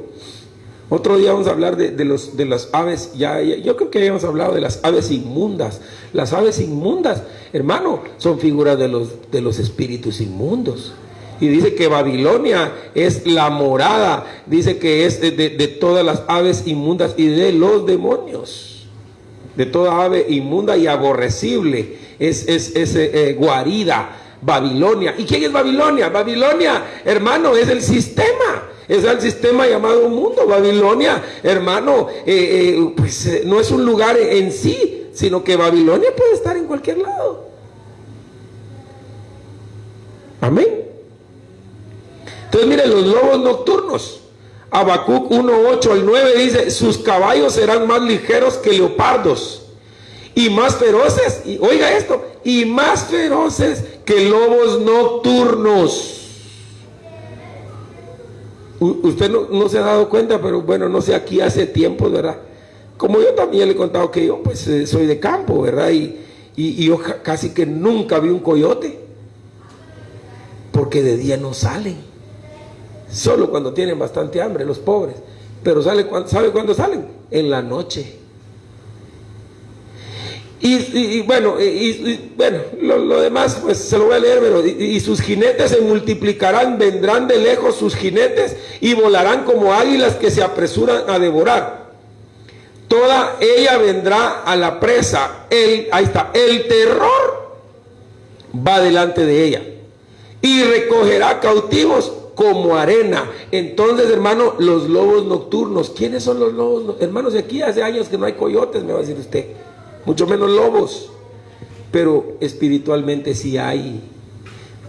otro día vamos a hablar de, los, de las aves. Ya, yo creo que habíamos hablado de las aves inmundas. Las aves inmundas, hermano, son figuras de los, de los espíritus inmundos. Y dice que Babilonia es la morada, dice que es de, de todas las aves inmundas y de los demonios de toda ave inmunda y aborrecible. Es, es, eh, guarida, Babilonia. ¿Y quién es Babilonia? Babilonia, hermano, es el sistema. Es el sistema llamado mundo. Babilonia, hermano, eh, eh, pues no es un lugar en sí, sino que Babilonia puede estar en cualquier lado. Amén. Entonces, miren, los lobos nocturnos. Habacuc 1.8 al 9 dice, sus caballos serán más ligeros que leopardos y más feroces, y oiga esto, y más feroces que lobos nocturnos. usted no, se ha dado cuenta, pero bueno, no sé, aquí hace tiempo, ¿verdad? Como yo también le he contado que yo pues eh, soy de campo, ¿verdad? Y, y yo casi que nunca vi un coyote, porque de día no salen. Solo cuando tienen bastante hambre, los pobres. Pero sale, ¿sabe cuándo salen? En la noche. Y, bueno, y, bueno lo, demás pues se lo voy a leer, pero y, sus jinetes se multiplicarán, vendrán de lejos sus jinetes y volarán como águilas que se apresuran a devorar. Toda ella vendrá a la presa. El, ahí está, el terror va delante de ella y recogerá cautivos como arena. Entonces, hermano, los lobos nocturnos. ¿Quiénes son los lobos? Hermanos, aquí hace años que no hay coyotes, me va a decir usted. Mucho menos lobos. Pero espiritualmente sí hay.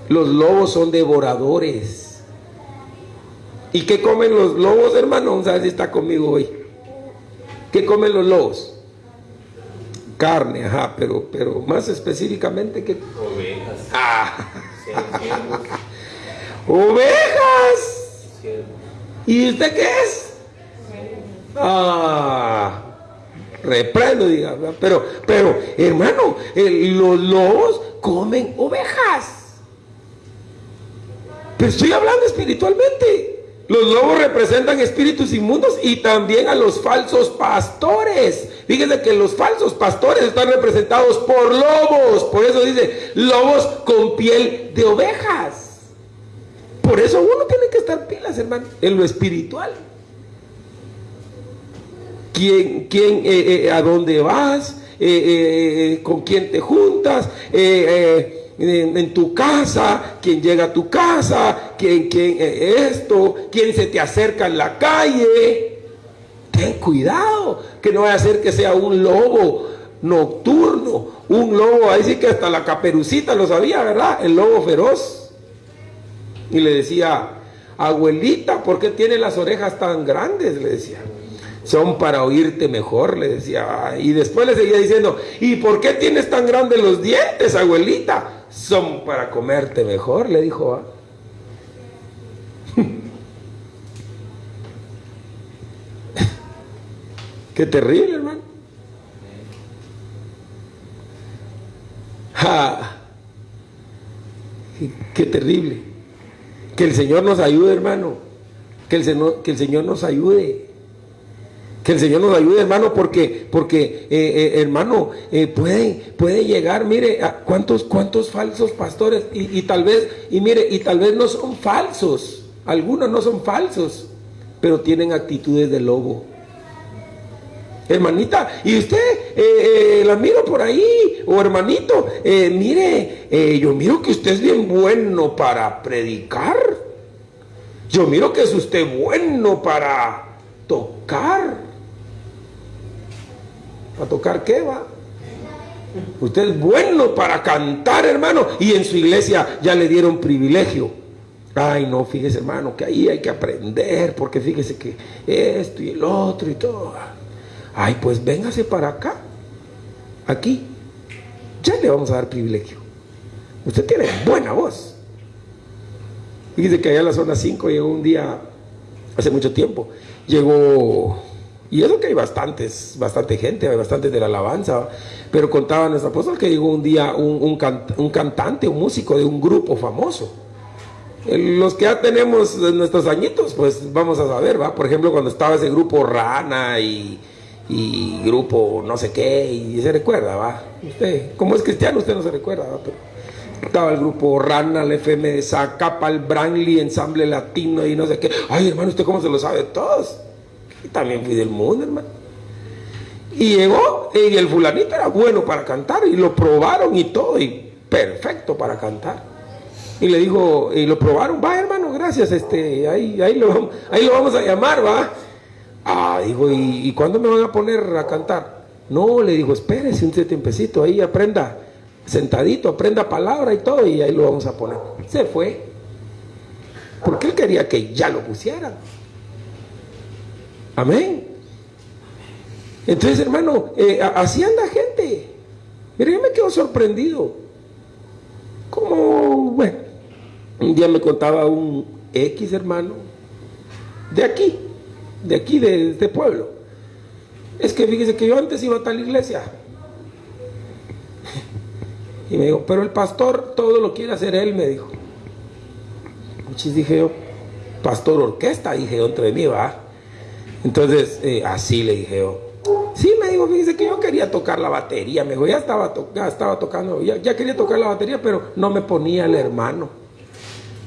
Los lobos son devoradores. ¿Y qué comen los lobos, hermano? Vamos a ver si está conmigo hoy. ¿Qué comen los lobos? Carne, ajá, pero, pero más específicamente que... Ovejas. Ah. Ovejas. ¿Y usted qué es? Ah, reprendo, diga, pero, pero, hermano, los lobos comen ovejas. Pero estoy hablando espiritualmente. Los lobos representan espíritus inmundos y también a los falsos pastores. Fíjense que los falsos pastores están representados por lobos. Por eso dice, lobos con piel de ovejas. Por eso uno tiene que estar pilas, hermano, en lo espiritual. ¿Quién, quién, eh, eh, a dónde vas? Eh, ¿Con quién te juntas? En, tu casa, quién llega a tu casa, quién, quién esto, quién se te acerca en la calle. Ten cuidado, que no vaya a ser que sea un lobo nocturno, un lobo, ahí sí que hasta la caperucita lo sabía, ¿verdad? El lobo feroz. Y le decía, abuelita, ¿por qué tiene las orejas tan grandes? Le decía. Son para oírte mejor, le decía. Y después le seguía diciendo, ¿y por qué tienes tan grandes los dientes, abuelita? Son para comerte mejor, le dijo. Qué terrible, hermano. Qué terrible. Que el Señor nos ayude, hermano. Que el Señor, que el Señor nos ayude. Que el Señor nos ayude, hermano, porque, porque eh, eh, hermano, eh, puede, puede llegar, mire, cuántos, cuántos falsos pastores, y, tal vez, y mire, y tal vez no son falsos, algunos no son falsos, pero tienen actitudes de lobo hermanita, y usted eh, eh, la miro por ahí, o hermanito, eh, mire, yo miro que usted es bien bueno para predicar. Yo miro que es usted bueno para tocar. ¿A tocar qué va? Usted es bueno para cantar, hermano. Y en su iglesia ya le dieron privilegio. Ay, no, fíjese, hermano, que ahí hay que aprender, porque fíjese que esto y el otro y todo. Ay, pues véngase para acá, aquí. Ya le vamos a dar privilegio. Usted tiene buena voz. Fíjese que allá en la zona 5 llegó un día, hace mucho tiempo, llegó, y eso que hay bastantes, bastante gente, hay bastantes de la alabanza, pero contaba nuestra apóstol que llegó un día un, un cantante, un músico de un grupo famoso. Los que ya tenemos nuestros añitos, pues vamos a saber, ¿va? Por ejemplo, cuando estaba ese grupo Rana y, y grupo no sé qué, y se recuerda, va. Usted, como es cristiano, usted no se recuerda, ¿va? Estaba el grupo Rana, el FM de Zacapa, el Branly, Ensamble Latino y no sé qué. Ay, hermano, ¿usted cómo se lo sabe? Todos. También fui del mundo, hermano. Y llegó, y el fulanito era bueno para cantar, y lo probaron y todo, y perfecto para cantar. Y le dijo, y lo probaron, va hermano, gracias, este, ahí, ahí, lo, ahí lo vamos a llamar, va. Ah, dijo, ¿y, ¿y cuándo me van a poner a cantar? No, le dijo, espérese un tiempecito, ahí aprenda, sentadito, aprenda palabra y todo, y ahí lo vamos a poner. Se fue. Porque él quería que ya lo pusieran. Amén. Entonces, hermano, eh, así anda gente. Mira, yo me quedo sorprendido. Como, bueno, un día me contaba un X hermano de aquí, de aquí, de este pueblo. Es que fíjese que yo antes iba a tal iglesia. Y me dijo, pero el pastor todo lo quiere hacer él, me dijo. Muchis dije yo, pastor orquesta, dije yo entre mí, va. Entonces, eh, así le dije yo. Sí, me dijo, fíjese que yo quería tocar la batería, me dijo, ya estaba, ya estaba tocando, ya, ya quería tocar la batería, pero no me ponía el hermano.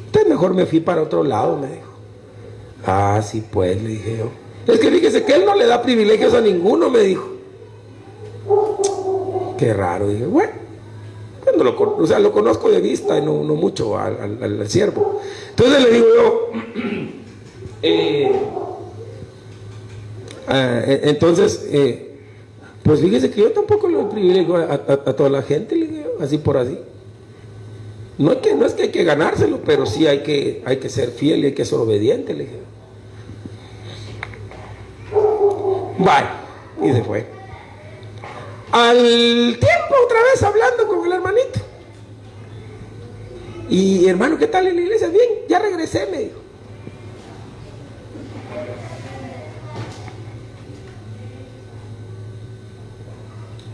Entonces mejor me fui para otro lado, me dijo. Ah, sí, pues, le dije yo. Es que fíjese que él no le da privilegios a ninguno, me dijo. Qué raro, dije, bueno, lo, o sea, lo conozco de vista y no, mucho al, siervo. Entonces le digo yo, eh, ah, e, entonces, eh, pues fíjese que yo tampoco le doy privilegio a, toda la gente, le digo, así por así. No es, que, no es que hay que ganárselo, pero sí hay que, hay que ser fiel y hay que ser obediente, le dije. Bye. Y se fue. Al tiempo otra vez hablando con el hermanito. Y hermano, ¿qué tal en la iglesia? Bien, ya regresé, me dijo.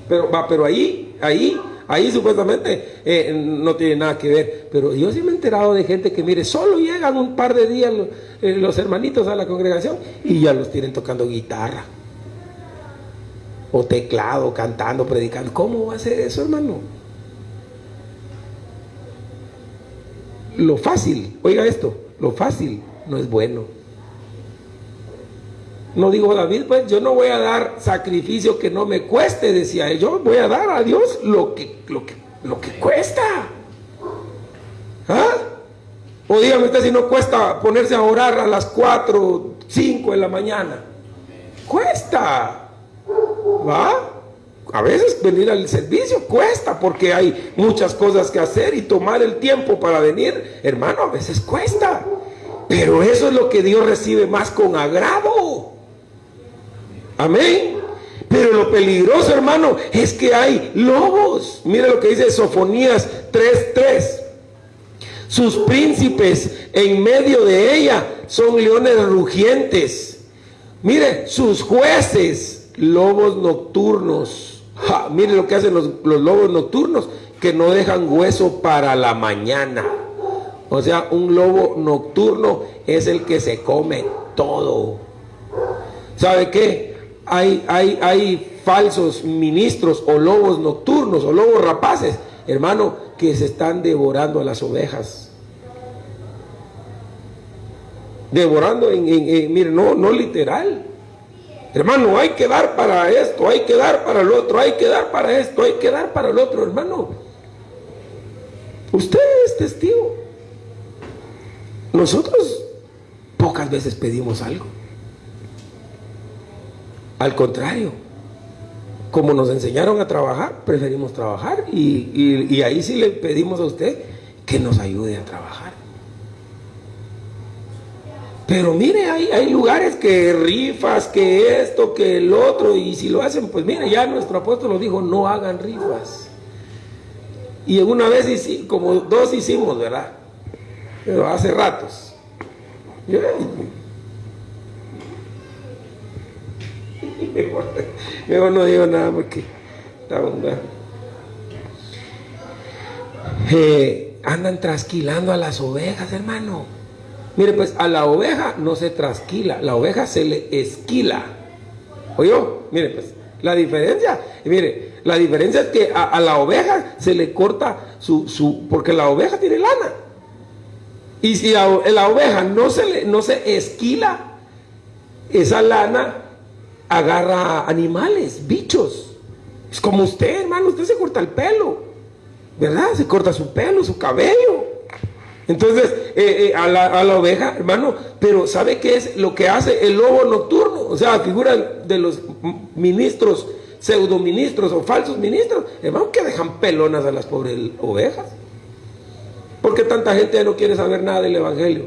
Pero va, pero ahí, ahí, ahí supuestamente eh, no tiene nada que ver. Pero yo sí me he enterado de gente que, mire, solo llegan un par de días eh, los hermanitos a la congregación y ya los tienen tocando guitarra o teclado, cantando, predicando. ¿Cómo va a ser eso, hermano? Lo fácil, oiga esto, lo fácil no es bueno. No digo David, pues yo no voy a dar sacrificio que no me cueste, decía él. Yo voy a dar a Dios lo que, lo que, lo que cuesta. ¿Ah? O dígame usted si no cuesta ponerse a orar a las 4, 5 de la mañana. Cuesta. ¿Va? a veces venir al servicio cuesta porque hay muchas cosas que hacer y tomar el tiempo para venir, hermano, a veces cuesta. Pero eso es lo que Dios recibe más con agrado. Amén. Pero lo peligroso, hermano, es que hay lobos. Mire lo que dice Sofonías 3:3. Sus príncipes en medio de ella son leones rugientes. Mire, sus jueces, lobos nocturnos. mire lo que hacen los, lobos nocturnos, que no dejan hueso para la mañana. O sea, un lobo nocturno es el que se come todo. ¿Sabe qué? Hay, hay, hay falsos ministros o lobos nocturnos o lobos rapaces, hermano, que se están devorando a las ovejas. Devorando en, en, mire, no, no literal. Hermano, hay que dar para esto, hay que dar para el otro, hay que dar para esto, hay que dar para el otro, hermano. Usted es testigo. Nosotros pocas veces pedimos algo. Al contrario, como nos enseñaron a trabajar, preferimos trabajar y, ahí sí le pedimos a usted que nos ayude a trabajar. Pero mire, hay, hay, lugares que rifas, que esto, que el otro, y si lo hacen, pues mire, ya nuestro apóstol nos dijo, no hagan rifas. Y una vez, como dos hicimos, ¿verdad? Pero hace ratos. Mejor, no digo nada porque está eh, andan trasquilando a las ovejas, hermano. Mire, pues a la oveja no se trasquila, la oveja se le esquila. ¿Oyó? Mire, pues la diferencia, mire, la diferencia es que a, la oveja se le corta su, su, porque la oveja tiene lana. Y si la, la oveja no se, le, no se esquila, esa lana agarra animales, bichos. Es como usted, hermano, usted se corta el pelo, ¿verdad? Se corta su pelo, su cabello. Entonces, eh, eh, a, la, oveja, hermano, pero ¿sabe qué es lo que hace el lobo nocturno? O sea, figura de los ministros, pseudoministros o falsos ministros, hermano, que dejan pelonas a las pobres ovejas. ¿Por qué tanta gente no quiere saber nada del Evangelio?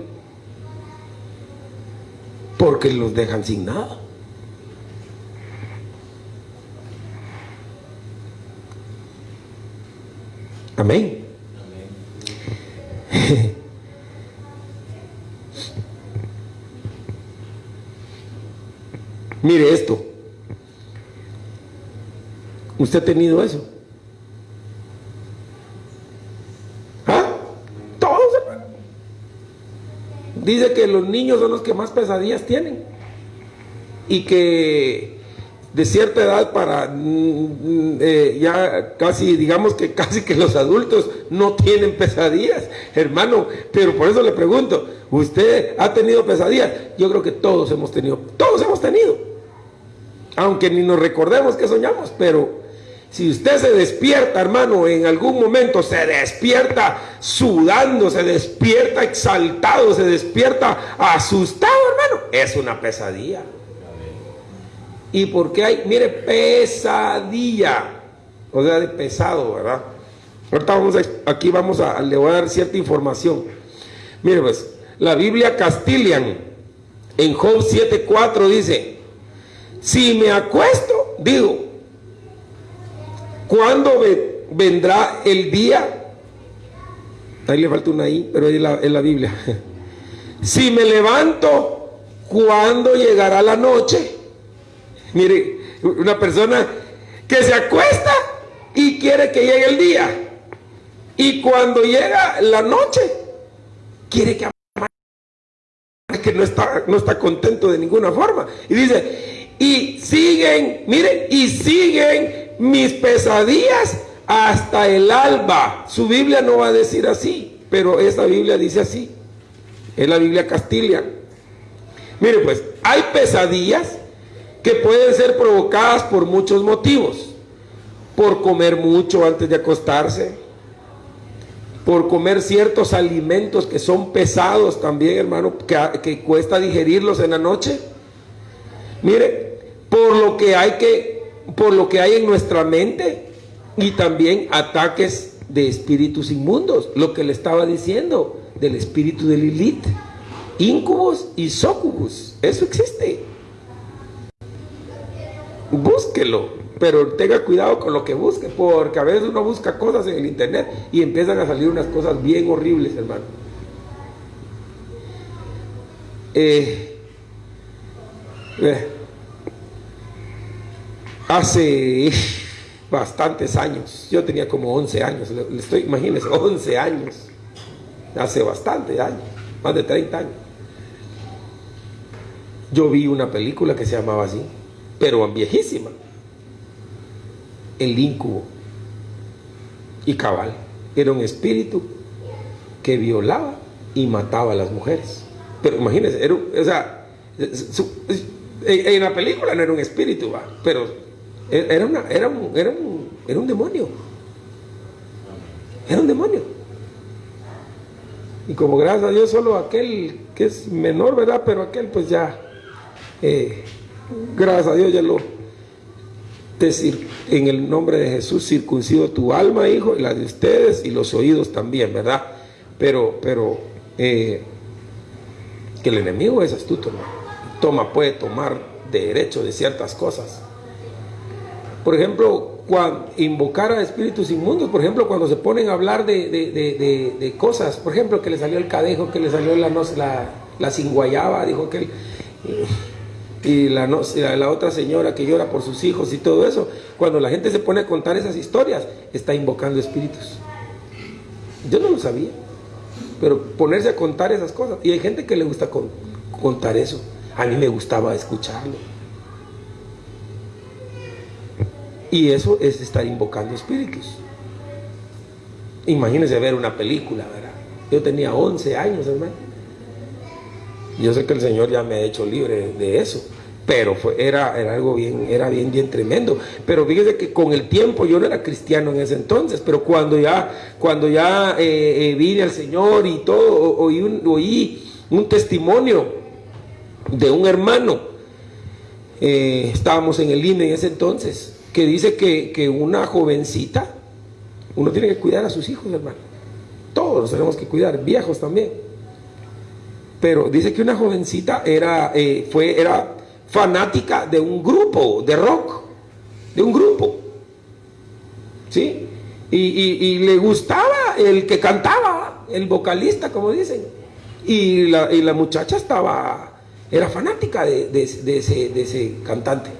Porque los dejan sin nada. Amén. Mire esto. ¿Usted ha tenido eso? Dice que los niños son los que más pesadillas tienen y que de cierta edad para mm, eh, ya casi, digamos que casi que los adultos no tienen pesadillas, hermano, pero por eso le pregunto, ¿usted ha tenido pesadillas? Yo creo que todos hemos tenido, todos hemos tenido, aunque ni nos recordemos que soñamos, pero si usted se despierta, hermano, en algún momento se despierta sudando, se despierta exaltado, se despierta asustado, hermano, es una pesadilla. ¿Y por qué hay? Mire, pesadilla. O sea, de pesado, ¿verdad? Ahorita vamos a, aquí vamos a, le voy a dar cierta información. Mire, pues, la Biblia Castilian, en Job 7.4 dice, si me acuesto, digo, ¿Cuándo vendrá el día? Ahí le falta una ahí, pero en la, en la Biblia. Si me levanto, ¿cuándo llegará la noche? Mire, una persona que se acuesta y quiere que llegue el día. Y cuando llega la noche, quiere que que no está, no está contento de ninguna forma. Y dice, y siguen, miren, y siguen mis pesadillas hasta el alba. Su Biblia no va a decir así, pero esta Biblia dice así. Es la Biblia Castilla. Mire pues, hay pesadillas que pueden ser provocadas por muchos motivos. Por comer mucho antes de acostarse. Por comer ciertos alimentos que son pesados también, hermano, que, cuesta digerirlos en la noche. Mire, por lo que hay que por lo que hay en nuestra mente y también ataques de espíritus inmundos, lo que le estaba diciendo del espíritu de Lilith, incubos y socubus, eso existe. Búsquelo, pero tenga cuidado con lo que busque, porque a veces uno busca cosas en el internet y empiezan a salir unas cosas bien horribles, hermano. Eh, eh, hace bastantes años, yo tenía como 11 años, le estoy, imagínense, 11 años, hace bastante años, más de 30 años. Yo vi una película que se llamaba así, pero viejísima, El Incubo y Cabal. Era un espíritu que violaba y mataba a las mujeres. Pero imagínense, era, o sea, en la película no era un espíritu, ¿va? pero era, una, era, un, era, un, era un demonio. Era un demonio. Y como gracias a Dios solo aquel que es menor, ¿verdad? Pero aquel pues ya, eh, gracias a Dios ya lo, en el nombre de Jesús circuncido tu alma, hijo, y la de ustedes y los oídos también, ¿verdad? Pero, pero, eh, que el enemigo es astuto, ¿no? Toma, puede tomar derecho de ciertas cosas. Por ejemplo, cuando invocar a espíritus inmundos, por ejemplo, cuando se ponen a hablar de, cosas, por ejemplo, que le salió el cadejo, que le salió la, la, la cinguayaba, dijo que y la, otra señora que llora por sus hijos y todo eso, cuando la gente se pone a contar esas historias, está invocando espíritus. Yo no lo sabía pero ponerse a contar esas cosas. Y hay gente que le gusta contar eso. A mí me gustaba escucharlo. Y eso es estar invocando espíritus. Imagínense ver una película, ¿verdad? Yo tenía 11 años, hermano. Yo sé que el Señor ya me ha hecho libre de eso pero fue, era, era algo bien, era bien, bien tremendo. Pero fíjese que con el tiempo yo no era cristiano en ese entonces, pero cuando ya, cuando ya eh, eh, vine al Señor y todo, oí un, oí un testimonio de un hermano, eh, estábamos en el INE en ese entonces, que dice que, que, una jovencita, uno tiene que cuidar a sus hijos, hermano. Todos tenemos que cuidar, viejos también. Pero dice que una jovencita era, fue, era fanática de un grupo de rock, de un grupo. ¿Sí? Y, le gustaba el que cantaba, el vocalista, como dicen. Y la, muchacha estaba, era fanática de, ese, de ese cantante.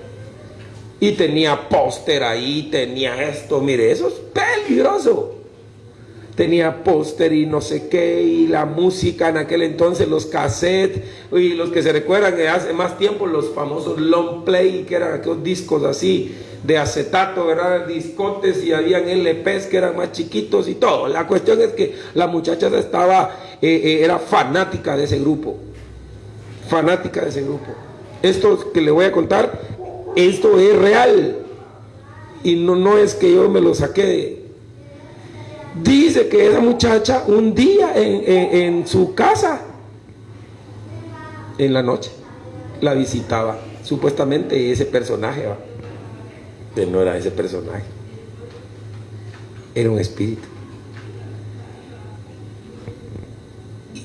Y tenía póster ahí, tenía esto, mire, eso es peligroso tenía póster y no sé qué, y la música en aquel entonces, los cassettes, y los que se recuerdan que hace más tiempo los famosos long play, que eran aquellos discos así de acetato, ¿verdad? Discotes y habían LPs que eran más chiquitos y todo. La cuestión es que la muchacha estaba, eh, eh, era fanática de ese grupo, fanática de ese grupo. Esto que le voy a contar, esto es real. Y no, no es que yo me lo saqué de, Dice que esa muchacha un día en, su casa, en la noche, la visitaba. Supuestamente ese personaje, no era ese personaje. Era un espíritu.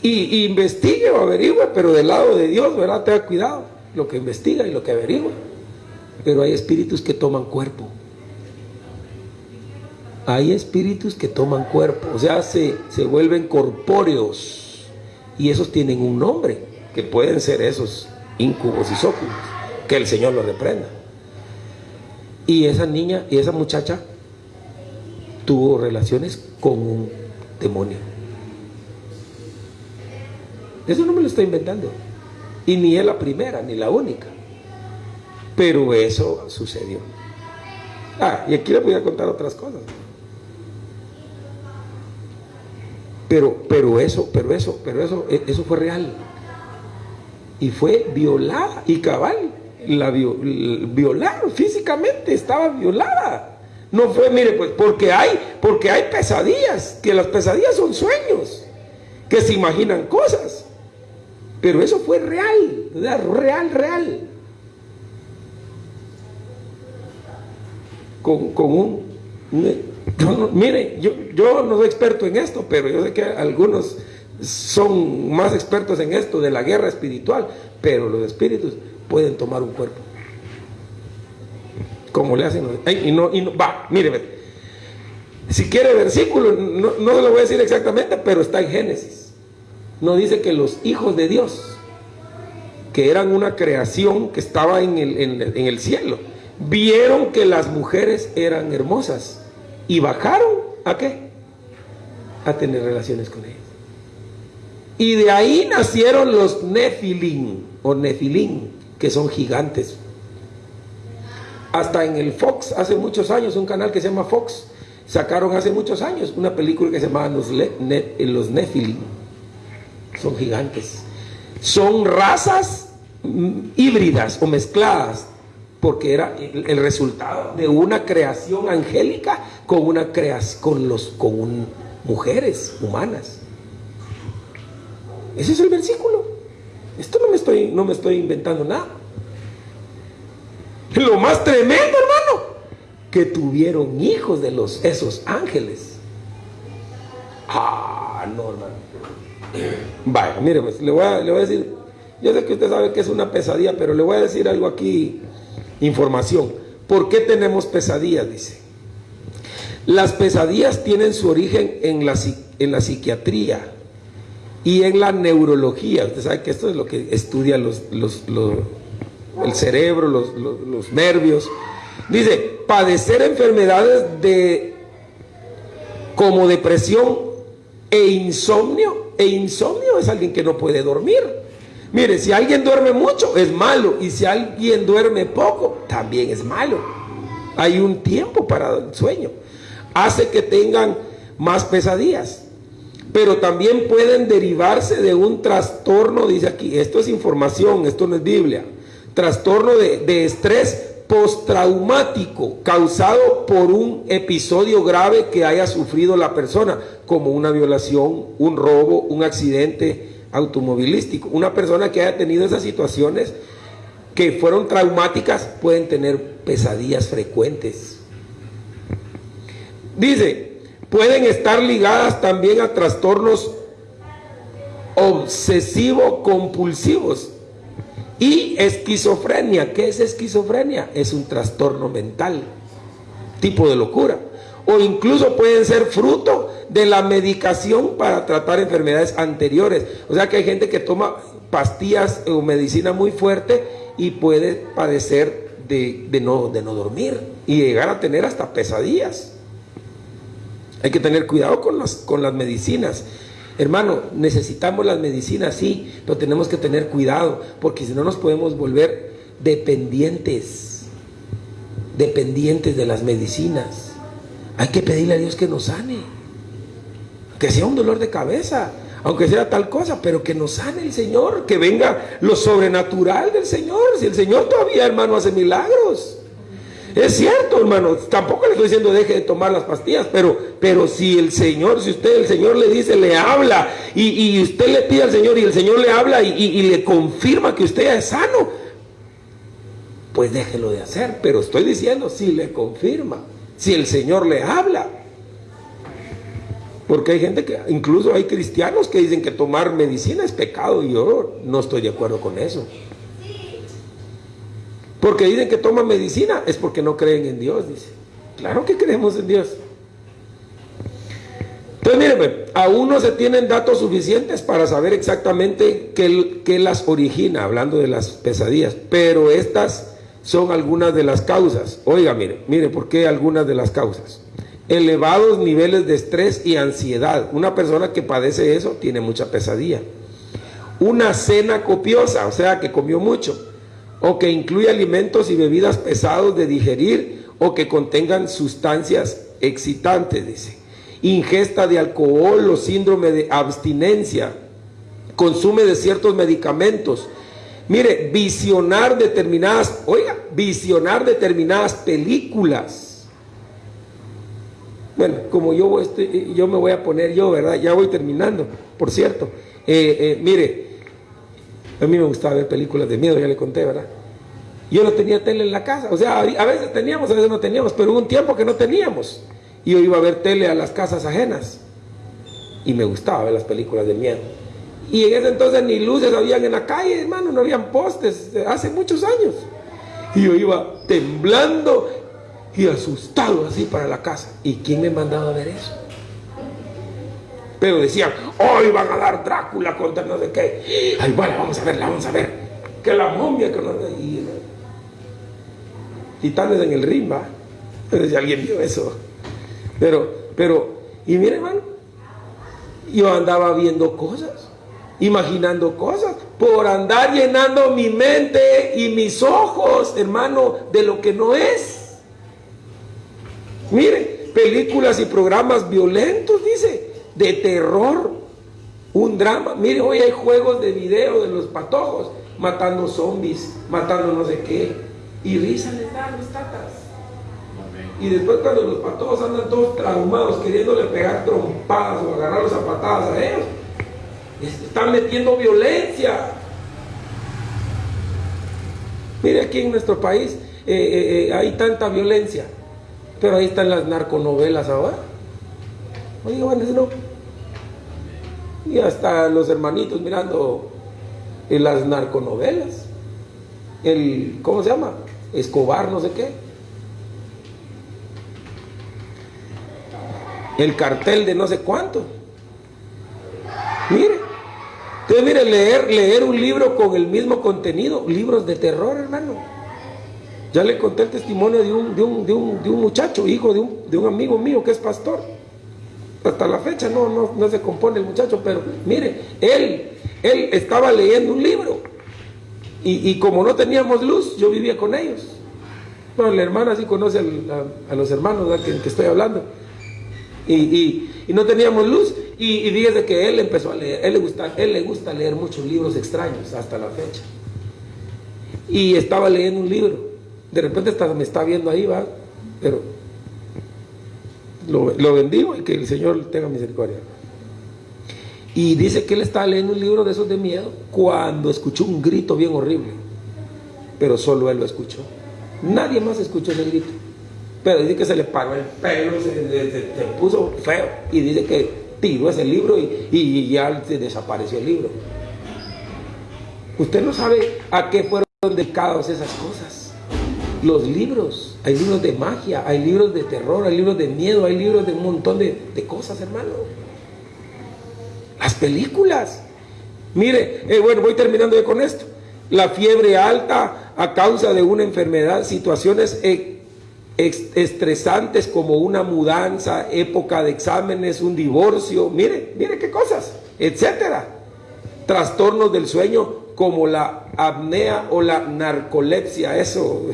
Y, investigue o averigüe, pero del lado de Dios, ¿verdad? Tenga cuidado. Lo que investiga y lo que averigua. Pero hay espíritus que toman cuerpo hay espíritus que toman cuerpo, o sea, se, se vuelven corpóreos y esos tienen un nombre, que pueden ser esos incubos y sóculos, que el Señor los reprenda. Y esa niña y esa muchacha tuvo relaciones con un demonio. Eso no me lo estoy inventando. Y ni es la primera, ni la única. Pero eso sucedió. Ah, y aquí les voy a contar otras cosas. Pero, pero eso, pero eso, pero eso, e, eso fue real. Y fue violada y cabal. La violaron físicamente, estaba violada. No fue, mire, pues porque hay, porque hay pesadillas, que las pesadillas son sueños, que se imaginan cosas. Pero eso fue real, real, real. con, un... mire, yo, yo no soy experto en esto, pero yo sé que algunos son más expertos en esto de la guerra espiritual, pero los espíritus pueden tomar un cuerpo. Como le hacen y no, y no, va, mire, si quiere versículo, no, no lo voy a decir exactamente, pero está en Génesis. No dice que los hijos de Dios, que eran una creación que estaba en el, en el cielo, vieron que las mujeres eran hermosas y bajaron a qué? A tener relaciones con ellas. Y de ahí nacieron los Nefilim o Nefilim, que son gigantes. Hasta en el Fox, hace muchos años, un canal que se llama Fox, sacaron hace muchos años una película que se llamaba Los, Nefilim. Son gigantes. Son razas mm, híbridas o mezcladas, porque era el resultado de una creación angélica con una creación con los con mujeres humanas. Ese es el versículo. Esto no me estoy, no me estoy inventando nada. Lo más tremendo, hermano, que tuvieron hijos de los esos ángeles. Ah, no, hermano. Vaya, mire, pues le voy, a, le voy a decir, yo sé que usted sabe que es una pesadilla, pero le voy a decir algo aquí, información. ¿Por qué tenemos pesadillas? Dice. Las pesadillas tienen su origen en la, en la psiquiatría y en la neurología, usted sabe que esto es lo que estudia los, el cerebro, los, nervios. Dice, padecer enfermedades de como depresión e insomnio. E insomnio es alguien que no puede dormir. Mire, si alguien duerme mucho es malo y si alguien duerme poco también es malo. Hay un tiempo para el sueño. Hace que tengan más pesadillas pero también pueden derivarse de un trastorno, dice aquí, esto es información, esto no es Biblia, trastorno de, estrés postraumático causado por un episodio grave que haya sufrido la persona, como una violación, un robo, un accidente automovilístico. Una persona que haya tenido esas situaciones que fueron traumáticas pueden tener pesadillas frecuentes. Dice, pueden estar ligadas también a trastornos obsesivo-compulsivos y esquizofrenia. ¿Qué es esquizofrenia? Es un trastorno mental, tipo de locura. O incluso pueden ser fruto de la medicación para tratar enfermedades anteriores. O sea que hay gente que toma pastillas o medicina muy fuerte y puede padecer de, no, de no dormir y llegar a tener hasta pesadillas. Hay que tener cuidado con las, con las medicinas. Hermano, necesitamos las medicinas, sí, pero tenemos que tener cuidado, porque si no nos podemos volver dependientes, dependientes de las medicinas. Hay que pedirle a Dios que nos sane, que sea un dolor de cabeza, aunque sea tal cosa, pero que nos sane el Señor, que venga lo sobrenatural del Señor. Si el Señor todavía, hermano, hace milagros. Es cierto, hermano, tampoco le estoy diciendo deje de tomar las pastillas, pero, pero si el Señor, si usted, el Señor le dice, le habla, y, usted le pide al Señor y el Señor le habla y, le confirma que usted es sano, pues déjelo de hacer. Pero estoy diciendo, si le confirma, si el Señor le habla. Porque hay gente que, incluso hay cristianos que dicen que tomar medicina es pecado y yo no estoy de acuerdo con eso. Porque dicen que toman medicina, es porque no creen en Dios, dice. Claro que creemos en Dios. Entonces, miren, pues, aún no se tienen datos suficientes para saber exactamente qué, las origina, hablando de las pesadillas, pero estas son algunas de las causas. Oiga, mire, mire, ¿por qué algunas de las causas? Elevados niveles de estrés y ansiedad. Una persona que padece eso tiene mucha pesadilla. Una cena copiosa, o sea, que comió mucho o que incluya alimentos y bebidas pesados de digerir o que contengan sustancias excitantes, dice. Ingesta de alcohol o síndrome de abstinencia, consume de ciertos medicamentos. Mire, visionar determinadas, oiga, visionar determinadas películas. Bueno, como yo, estoy, yo me voy a poner yo, ¿verdad? Ya voy terminando, por cierto. Eh, eh, mire, a mí me gustaba ver películas de miedo, ya le conté, ¿verdad? Yo no tenía tele en la casa. O sea, a veces teníamos, a veces no teníamos, pero hubo un tiempo que no teníamos. Y yo iba a ver tele a las casas ajenas. Y me gustaba ver las películas de miedo. Y en ese entonces ni luces habían en la calle, hermano, no habían postes, hace muchos años. Y yo iba temblando y asustado así para la casa. ¿Y quién me mandaba a ver eso? Pero decían, hoy van a dar Drácula contra no sé qué. Ay, bueno, vamos a verla, vamos a ver. Que la momia, que no... Y, titanes en el ring, va. Pero si alguien vio eso. Pero, pero, y mire, hermano, yo andaba viendo cosas, imaginando cosas, por andar llenando mi mente y mis ojos, hermano, de lo que no es. Mire, películas y programas violentos, dice, de terror, un drama. Mire, hoy hay juegos de video de los patojos, matando zombies, matando no sé qué, y risa les dan los tatas. Y después cuando los patojos andan todos traumados, queriéndole pegar trompadas o agarrarlos a patadas a ellos, están metiendo violencia. Mire, aquí en nuestro país eh, eh, eh, hay tanta violencia, pero ahí están las narconovelas ahora. Oiga, bueno, no. Y hasta los hermanitos mirando las narconovelas. El, ¿cómo se llama? Escobar, no sé qué. el cartel de no sé cuánto. Mire, entonces mire, leer, leer un libro con el mismo contenido, libros de terror, hermano. Ya le conté el testimonio de un, de un, de un, de un muchacho, hijo de un, de un, amigo mío que es pastor. Hasta la fecha no, no, no se compone el muchacho, pero mire, él, él estaba leyendo un libro. Y, como no teníamos luz, yo vivía con ellos. Bueno, la hermana sí conoce a, los hermanos de que, que estoy hablando y, no teníamos luz. Y, y que él empezó a leer, él le, gusta, él le gusta leer muchos libros extraños hasta la fecha. Y estaba leyendo un libro. De repente me está viendo ahí, va, pero lo, lo bendigo y que el Señor tenga misericordia. Y dice que él estaba leyendo un libro de esos de miedo cuando escuchó un grito bien horrible. Pero solo él lo escuchó. Nadie más escuchó ese grito. Pero dice que se le paró el pelo, se, puso feo. Y dice que tiró ese libro y, ya se desapareció el libro. Usted no sabe a qué fueron dedicados esas cosas. Los libros, hay libros de magia, hay libros de terror, hay libros de miedo, hay libros de un montón de, cosas, hermano. Las películas. Mire, eh, bueno, voy terminando con esto. La fiebre alta a causa de una enfermedad, situaciones eh, estresantes como una mudanza, época de exámenes, un divorcio, mire, mire qué cosas, etcétera. Trastornos del sueño como la apnea o la narcolepsia, eso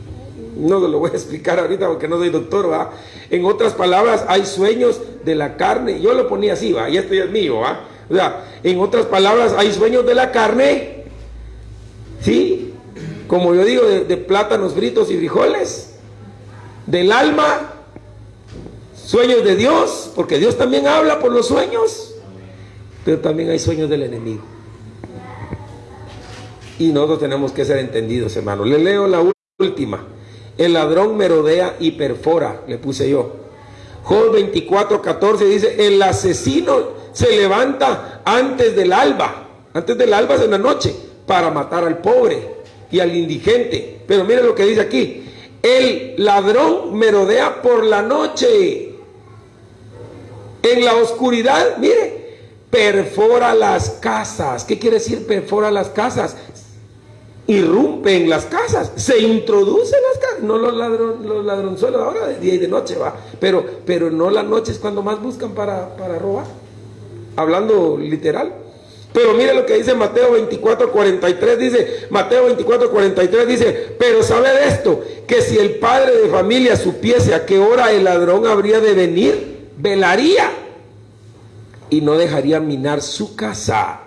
no lo voy a explicar ahorita porque no soy doctor, ¿va? En otras palabras, hay sueños de la carne, yo lo ponía así, ¿va? Y esto ya es mío, ¿va? O sea, en otras palabras, hay sueños de la carne, ¿sí? Como yo digo, de plátanos fritos y frijoles, del alma, sueños de Dios, porque Dios también habla por los sueños, pero también hay sueños del enemigo. Y nosotros tenemos que ser entendidos, hermano. Le leo la última. El ladrón merodea y perfora, le puse yo. Job 24, 14 dice, el asesino se levanta antes del alba, antes del alba es en la noche, para matar al pobre y al indigente. Pero mire lo que dice aquí, el ladrón merodea por la noche. En la oscuridad, mire, perfora las casas. ¿Qué quiere decir perfora las casas? Irrumpe en las casas, se introduce en las casas. No los, ladron, los ladronzuelos ahora de día y de noche va, pero, pero no la noche es cuando más buscan para, para robar. Hablando literal. Pero mire lo que dice Mateo 24, 43, dice, Mateo 24, 43 dice, pero sabe de esto, que si el padre de familia supiese a qué hora el ladrón habría de venir, velaría y no dejaría minar su casa.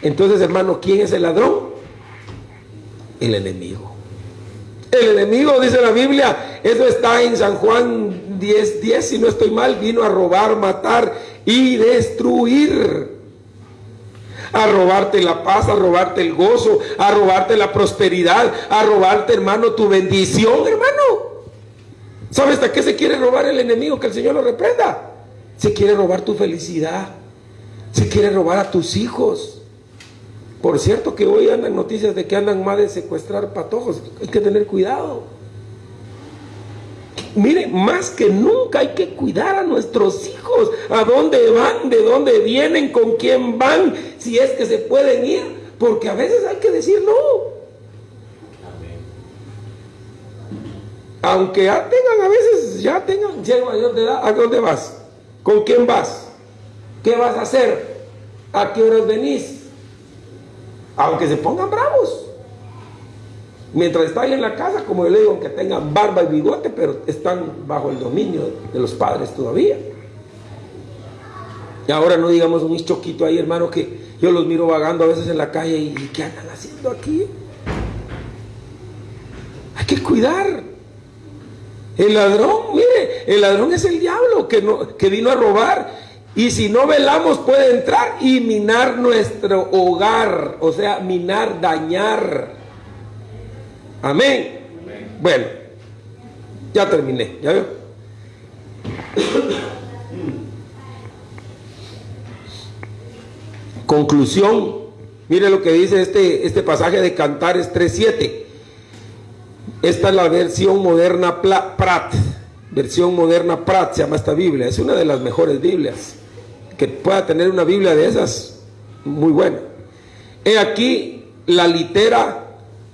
Entonces, hermano, ¿quién es el ladrón? El enemigo. El enemigo, dice la Biblia, eso está en San Juan 10, 10, si no estoy mal, vino a robar, matar y destruir. A robarte la paz, a robarte el gozo, a robarte la prosperidad, a robarte, hermano, tu bendición, hermano. ¿Sabes hasta qué se quiere robar el enemigo? Que el Señor lo reprenda. Se quiere robar tu felicidad. Se quiere robar a tus hijos. Por cierto que hoy andan noticias de que andan más de secuestrar patojos. Hay que tener cuidado. Mire, más que nunca hay que cuidar a nuestros hijos. ¿A dónde van? ¿De dónde vienen? ¿Con quién van? Si es que se pueden ir. Porque a veces hay que decir no. Aunque ya tengan a veces, ya tengan, ya mayor de edad, ¿a dónde vas? ¿Con quién vas? ¿Qué vas a hacer? ¿A qué horas venís? Aunque se pongan bravos. Mientras están en la casa, como yo le digo, aunque tengan barba y bigote, pero están bajo el dominio de los padres todavía. Y ahora no digamos un choquito ahí, hermano, que yo los miro vagando a veces en la calle y, ¿qué andan haciendo aquí? Hay que cuidar. El ladrón, mire, el ladrón es el diablo que, no, que vino a robar. Y si no velamos puede entrar y minar nuestro hogar. O sea, minar, dañar. Amén. Bueno, ya terminé, ¿ya veo? Conclusión, mire lo que dice este, este pasaje de Cantares 3.7. Esta es la versión moderna Prat, versión moderna Prat se llama esta Biblia, es una de las mejores Biblias. Que pueda tener una Biblia de esas, muy buena. He aquí la litera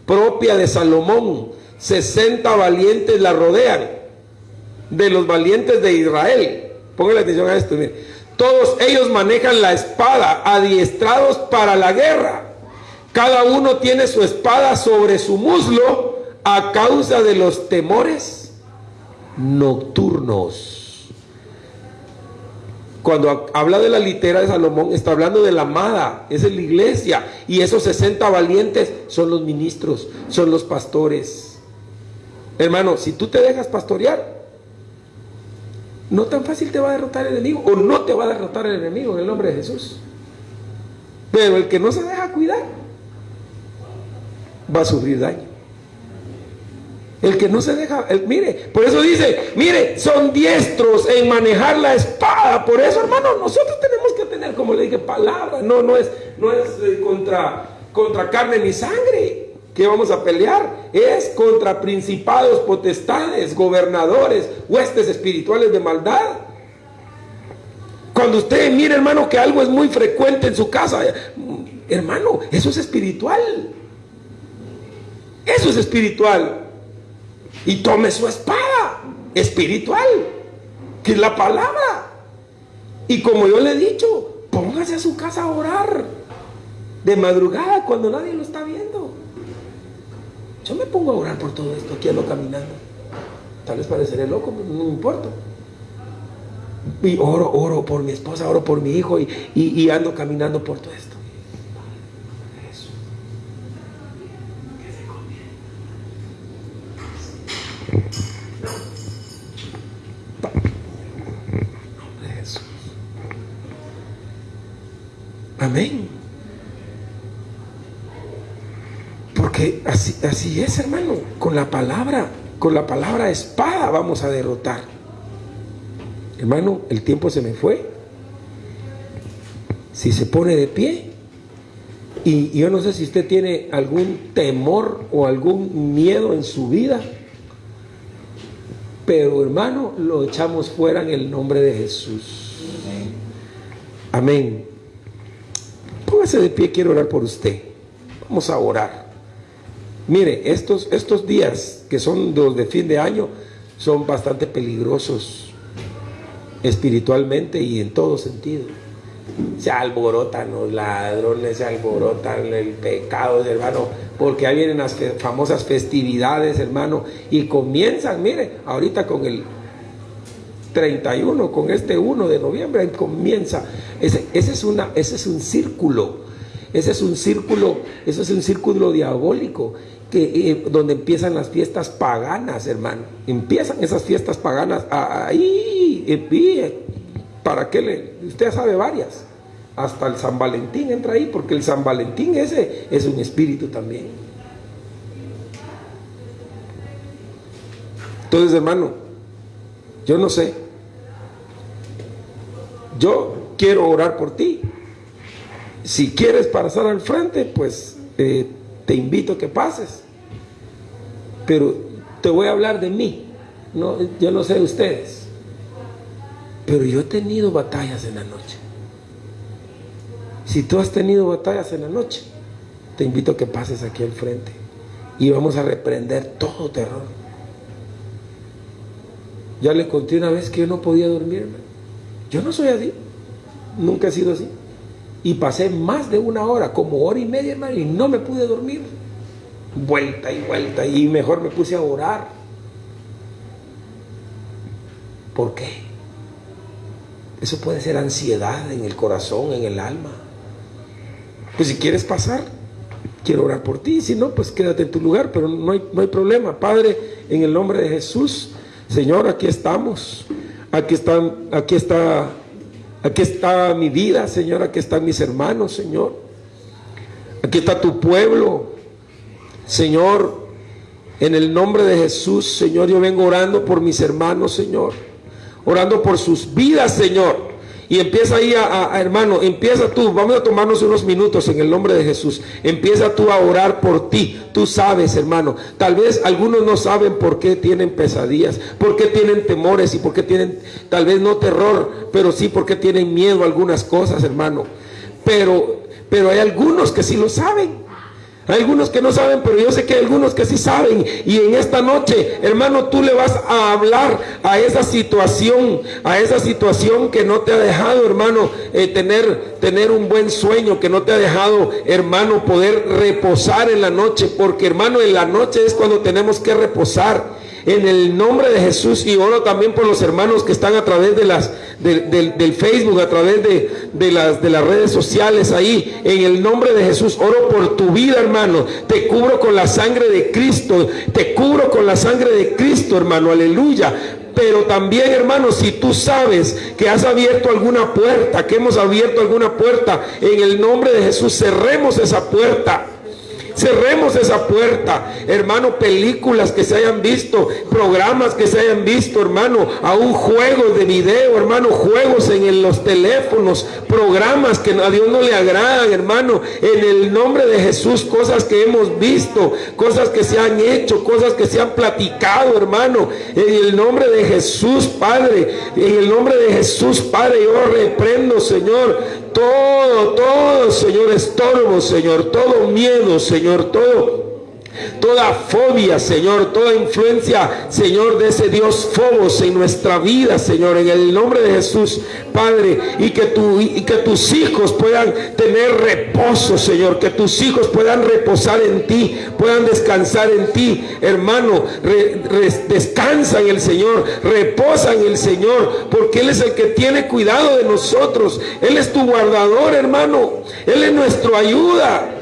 propia de Salomón. 60 valientes la rodean, de los valientes de Israel. Póngale atención a esto. Todos ellos manejan la espada, adiestrados para la guerra. Cada uno tiene su espada sobre su muslo a causa de los temores nocturnos. Cuando habla de la litera de Salomón, está hablando de la amada, es la iglesia. Y esos 60 valientes son los ministros, son los pastores. Hermano, si tú te dejas pastorear, no tan fácil te va a derrotar el enemigo, o no te va a derrotar el enemigo en el nombre de Jesús. Pero el que no se deja cuidar, va a sufrir daño. El que no se deja, mire, por eso dice, mire, son diestros en manejar la espada. Por eso, hermano, nosotros tenemos que tener, como le dije, palabra. No, no es, no es eh, contra, contra carne ni sangre que vamos a pelear. Es contra principados, potestades, gobernadores, huestes espirituales de maldad. Cuando usted mire, hermano, que algo es muy frecuente en su casa, hermano, eso es espiritual. Eso es espiritual y tome su espada espiritual, que es la palabra. Y como yo le he dicho, póngase a su casa a orar de madrugada cuando nadie lo está viendo. Yo me pongo a orar por todo esto, aquí ando caminando. Tal vez pareceré loco, no me importa. Y oro, oro por mi esposa, oro por mi hijo y, y ando caminando por todo esto. Amén. Porque así, es, hermano. Con la palabra, con la palabra espada vamos a derrotar. Hermano, el tiempo se me fue. Si se pone de pie, y yo no sé si usted tiene algún temor o algún miedo en su vida, pero hermano, lo echamos fuera en el nombre de Jesús. Amén. Póngase de pie, quiero orar por usted. Vamos a orar. Mire, estos, estos días que son los de fin de año son bastante peligrosos espiritualmente y en todo sentido. Se alborotan los ladrones, se alborotan el pecado, hermano porque ahí vienen las famosas festividades, hermano, y comienzan, mire, ahorita con el 31, con este 1 de noviembre, ahí comienza. Ese, es una, ese es un círculo, ese es un círculo, ese es un círculo diabólico que, eh, donde empiezan las fiestas paganas, hermano. Empiezan esas fiestas paganas ahí, para qué le, usted sabe varias hasta el San Valentín entra ahí, porque el San Valentín ese es un espíritu también. Entonces, hermano, yo no sé. Yo quiero orar por ti. Si quieres pasar al frente, pues eh, te invito a que pases. Pero te voy a hablar de mí. No, yo no sé de ustedes. Pero yo he tenido batallas en la noche. Si tú has tenido batallas en la noche, te invito a que pases aquí al frente y vamos a reprender todo terror. Ya le conté una vez que yo no podía dormirme. Yo no soy así. Nunca he sido así. Y pasé más de una hora, como hora y media, hermano, y no me pude dormir. Vuelta y vuelta. Y mejor me puse a orar. ¿Por qué? Eso puede ser ansiedad en el corazón, en el alma. Pues si quieres pasar, quiero orar por ti. Si no, pues quédate en tu lugar, pero no hay, no hay problema. Padre, en el nombre de Jesús, Señor, aquí estamos. Aquí están, aquí está, aquí está mi vida, Señor. Aquí están mis hermanos, Señor. Aquí está tu pueblo, Señor. En el nombre de Jesús, Señor, yo vengo orando por mis hermanos, Señor. Orando por sus vidas, Señor. Y empieza ahí a, hermano, empieza tú, vamos a tomarnos unos minutos en el nombre de Jesús. Empieza tú a orar por ti. Tú sabes, hermano. Tal vez algunos no saben por qué tienen pesadillas, por qué tienen temores y por qué tienen, tal vez no terror, pero sí porque tienen miedo a algunas cosas, hermano. Pero, pero hay algunos que sí lo saben. Hay algunos que no saben, pero yo sé que hay algunos que sí saben. Y en esta noche, hermano, tú le vas a hablar a esa situación, a esa situación que no te ha dejado, hermano, eh, tener, tener un buen sueño, que no te ha dejado, hermano, poder reposar en la noche. Porque, hermano, en la noche es cuando tenemos que reposar en el nombre de Jesús y oro también por los hermanos que están a través de las del Facebook, a través de, de, las, de las redes sociales ahí, en el nombre de Jesús, oro por tu vida hermano, te cubro con la sangre de Cristo, te cubro con la sangre de Cristo hermano, aleluya, pero también, hermano, si tú sabes que has abierto alguna puerta, que hemos abierto alguna puerta, en el nombre de Jesús, cerremos esa puerta. Cerremos esa puerta, hermano, películas que se hayan visto, programas que se hayan visto, hermano, a un juego de video, hermano, juegos en los teléfonos, programas que a Dios no le agradan, hermano, en el nombre de Jesús, cosas que hemos visto, cosas que se han hecho, cosas que se han platicado, hermano, en el nombre de Jesús, Padre, en el nombre de Jesús, Padre, yo reprendo, Señor, todo, todo, Señor, estorbo, Señor, todo miedo, Señor, todo toda fobia, Señor, toda influencia, Señor, de ese Dios Fobos en nuestra vida, Señor, en el nombre de Jesús, Padre, y que, y que tus hijos puedan tener reposo, Señor, que tus hijos puedan reposar en ti, puedan descansar en ti, hermano, descansa en el Señor, reposa en el Señor, porque Él es el que tiene cuidado de nosotros, Él es tu guardador, hermano, Él es nuestra ayuda.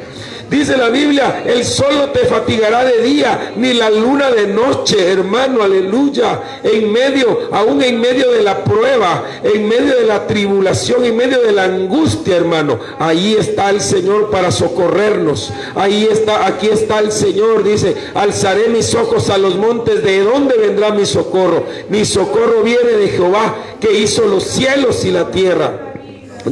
Dice la Biblia, el sol no te fatigará de día, ni la luna de noche, hermano, aleluya. En medio, aún en medio de la prueba, en medio de la tribulación, en medio de la angustia, hermano, ahí está el Señor para socorrernos. Ahí está, aquí está el Señor, dice, alzaré mis ojos a los montes, ¿de dónde vendrá mi socorro? Mi socorro viene de Jehová, que hizo los cielos y la tierra.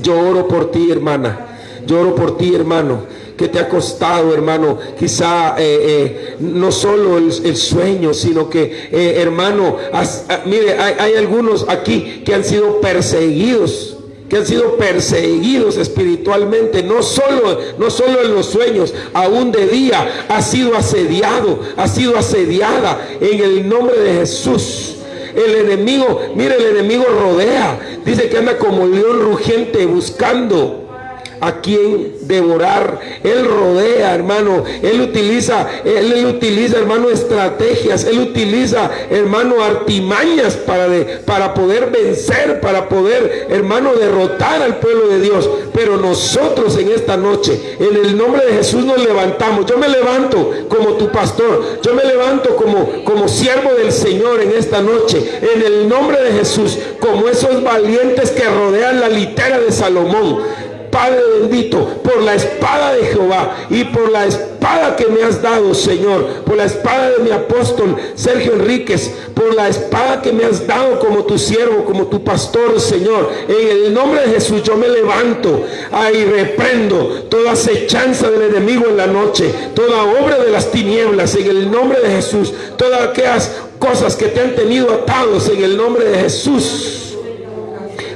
Yo oro por ti, hermana. Yo oro por ti, hermano que te ha costado, hermano, quizá eh, eh, no solo el, sueño, sino que, eh, hermano, ah, mire, hay, algunos aquí que han sido perseguidos que han sido perseguidos espiritualmente, no solo, no solo en los sueños, aún de día, ha sido asediado, ha sido asediada en el nombre de Jesús. El enemigo, mire, el enemigo rodea, dice que anda como león rugiente buscando a quien devorar. Él rodea, hermano. Él utiliza, él, utiliza, hermano, estrategias. Él utiliza, hermano, artimañas para, para poder vencer, para poder, hermano, derrotar al pueblo de Dios. Pero nosotros en esta noche, en el nombre de Jesús nos levantamos. Yo me levanto como tu pastor. Yo me levanto como, como siervo del Señor en esta noche. En el nombre de Jesús, como esos valientes que rodean la litera de Salomón Padre bendito, por la espada de Jehová y por la espada que me has dado, Señor, por la espada de mi apóstol Sergio Enríquez, por la espada que me has dado como tu siervo, como tu pastor, Señor. En el nombre de Jesús yo me levanto ahí reprendo toda acechanza del enemigo en la noche, toda obra de las tinieblas, en el nombre de Jesús, todas aquellas cosas que te han tenido atados en el nombre de Jesús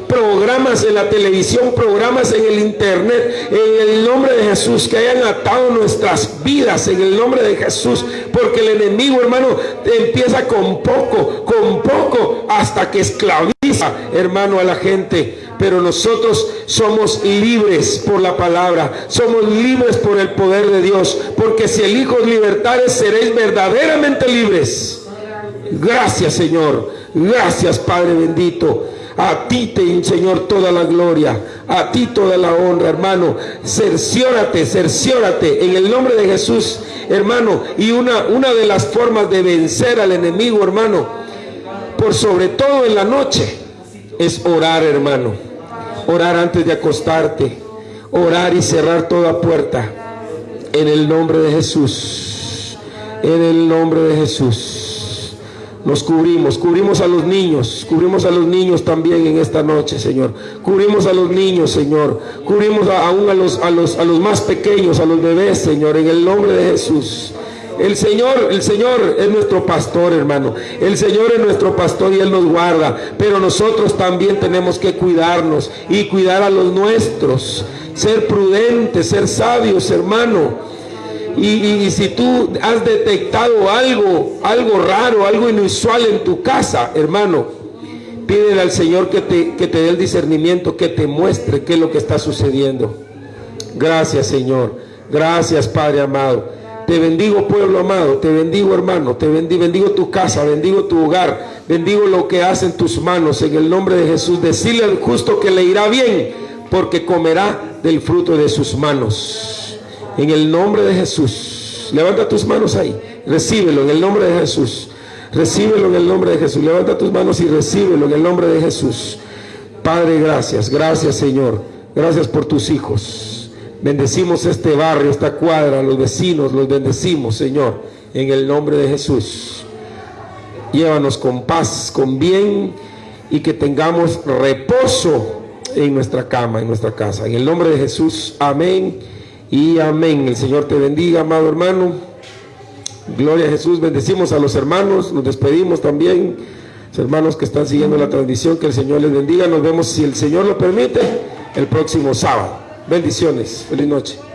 programas en la televisión, programas en el internet, en el nombre de Jesús, que hayan atado nuestras vidas en el nombre de Jesús, porque el enemigo, hermano, empieza con poco, con poco, hasta que esclaviza, hermano, a la gente. Pero nosotros somos libres por la palabra, somos libres por el poder de Dios, porque si el Hijo libertares seréis verdaderamente libres. Gracias, Señor. Gracias, Padre bendito. A ti te, Señor, toda la gloria. A ti toda la honra, hermano. Cerciórate, cerciórate en el nombre de Jesús, hermano. Y una, una de las formas de vencer al enemigo, hermano, por sobre todo en la noche, es orar, hermano. Orar antes de acostarte. Orar y cerrar toda puerta. En el nombre de Jesús. En el nombre de Jesús. Nos cubrimos, cubrimos a los niños, cubrimos a los niños también en esta noche, Señor. Cubrimos a los niños, Señor. Cubrimos aún a los, a, los, a los más pequeños, a los bebés, Señor, en el nombre de Jesús. El Señor, el Señor es nuestro pastor, hermano. El Señor es nuestro pastor y Él nos guarda. Pero nosotros también tenemos que cuidarnos y cuidar a los nuestros. Ser prudentes, ser sabios, hermano y, si tú has detectado algo, algo raro, algo inusual en tu casa, hermano, pídele al Señor que te, que te dé el discernimiento, que te muestre qué es lo que está sucediendo. Gracias, Señor. Gracias, Padre amado. Te bendigo, pueblo amado. Te bendigo, hermano. Te bendigo, bendigo tu casa, bendigo tu hogar. Bendigo lo que hacen tus manos. En el nombre de Jesús, decirle al justo que le irá bien, porque comerá del fruto de sus manos. En el nombre de Jesús. Levanta tus manos ahí. Recíbelo en el nombre de Jesús. Recíbelo en el nombre de Jesús. Levanta tus manos y recíbelo en el nombre de Jesús. Padre, gracias. Gracias, Señor. Gracias por tus hijos. Bendecimos este barrio, esta cuadra, los vecinos, los bendecimos, Señor, en el nombre de Jesús. Llévanos con paz, con bien y que tengamos reposo en nuestra cama, en nuestra casa. En el nombre de Jesús, amén y amén. El Señor te bendiga, amado hermano. Gloria a Jesús. Bendecimos a los hermanos. Nos despedimos también. Hermanos que están siguiendo la transmisión, que el Señor les bendiga. Nos vemos, si el Señor lo permite, el próximo sábado. Bendiciones. Feliz noche.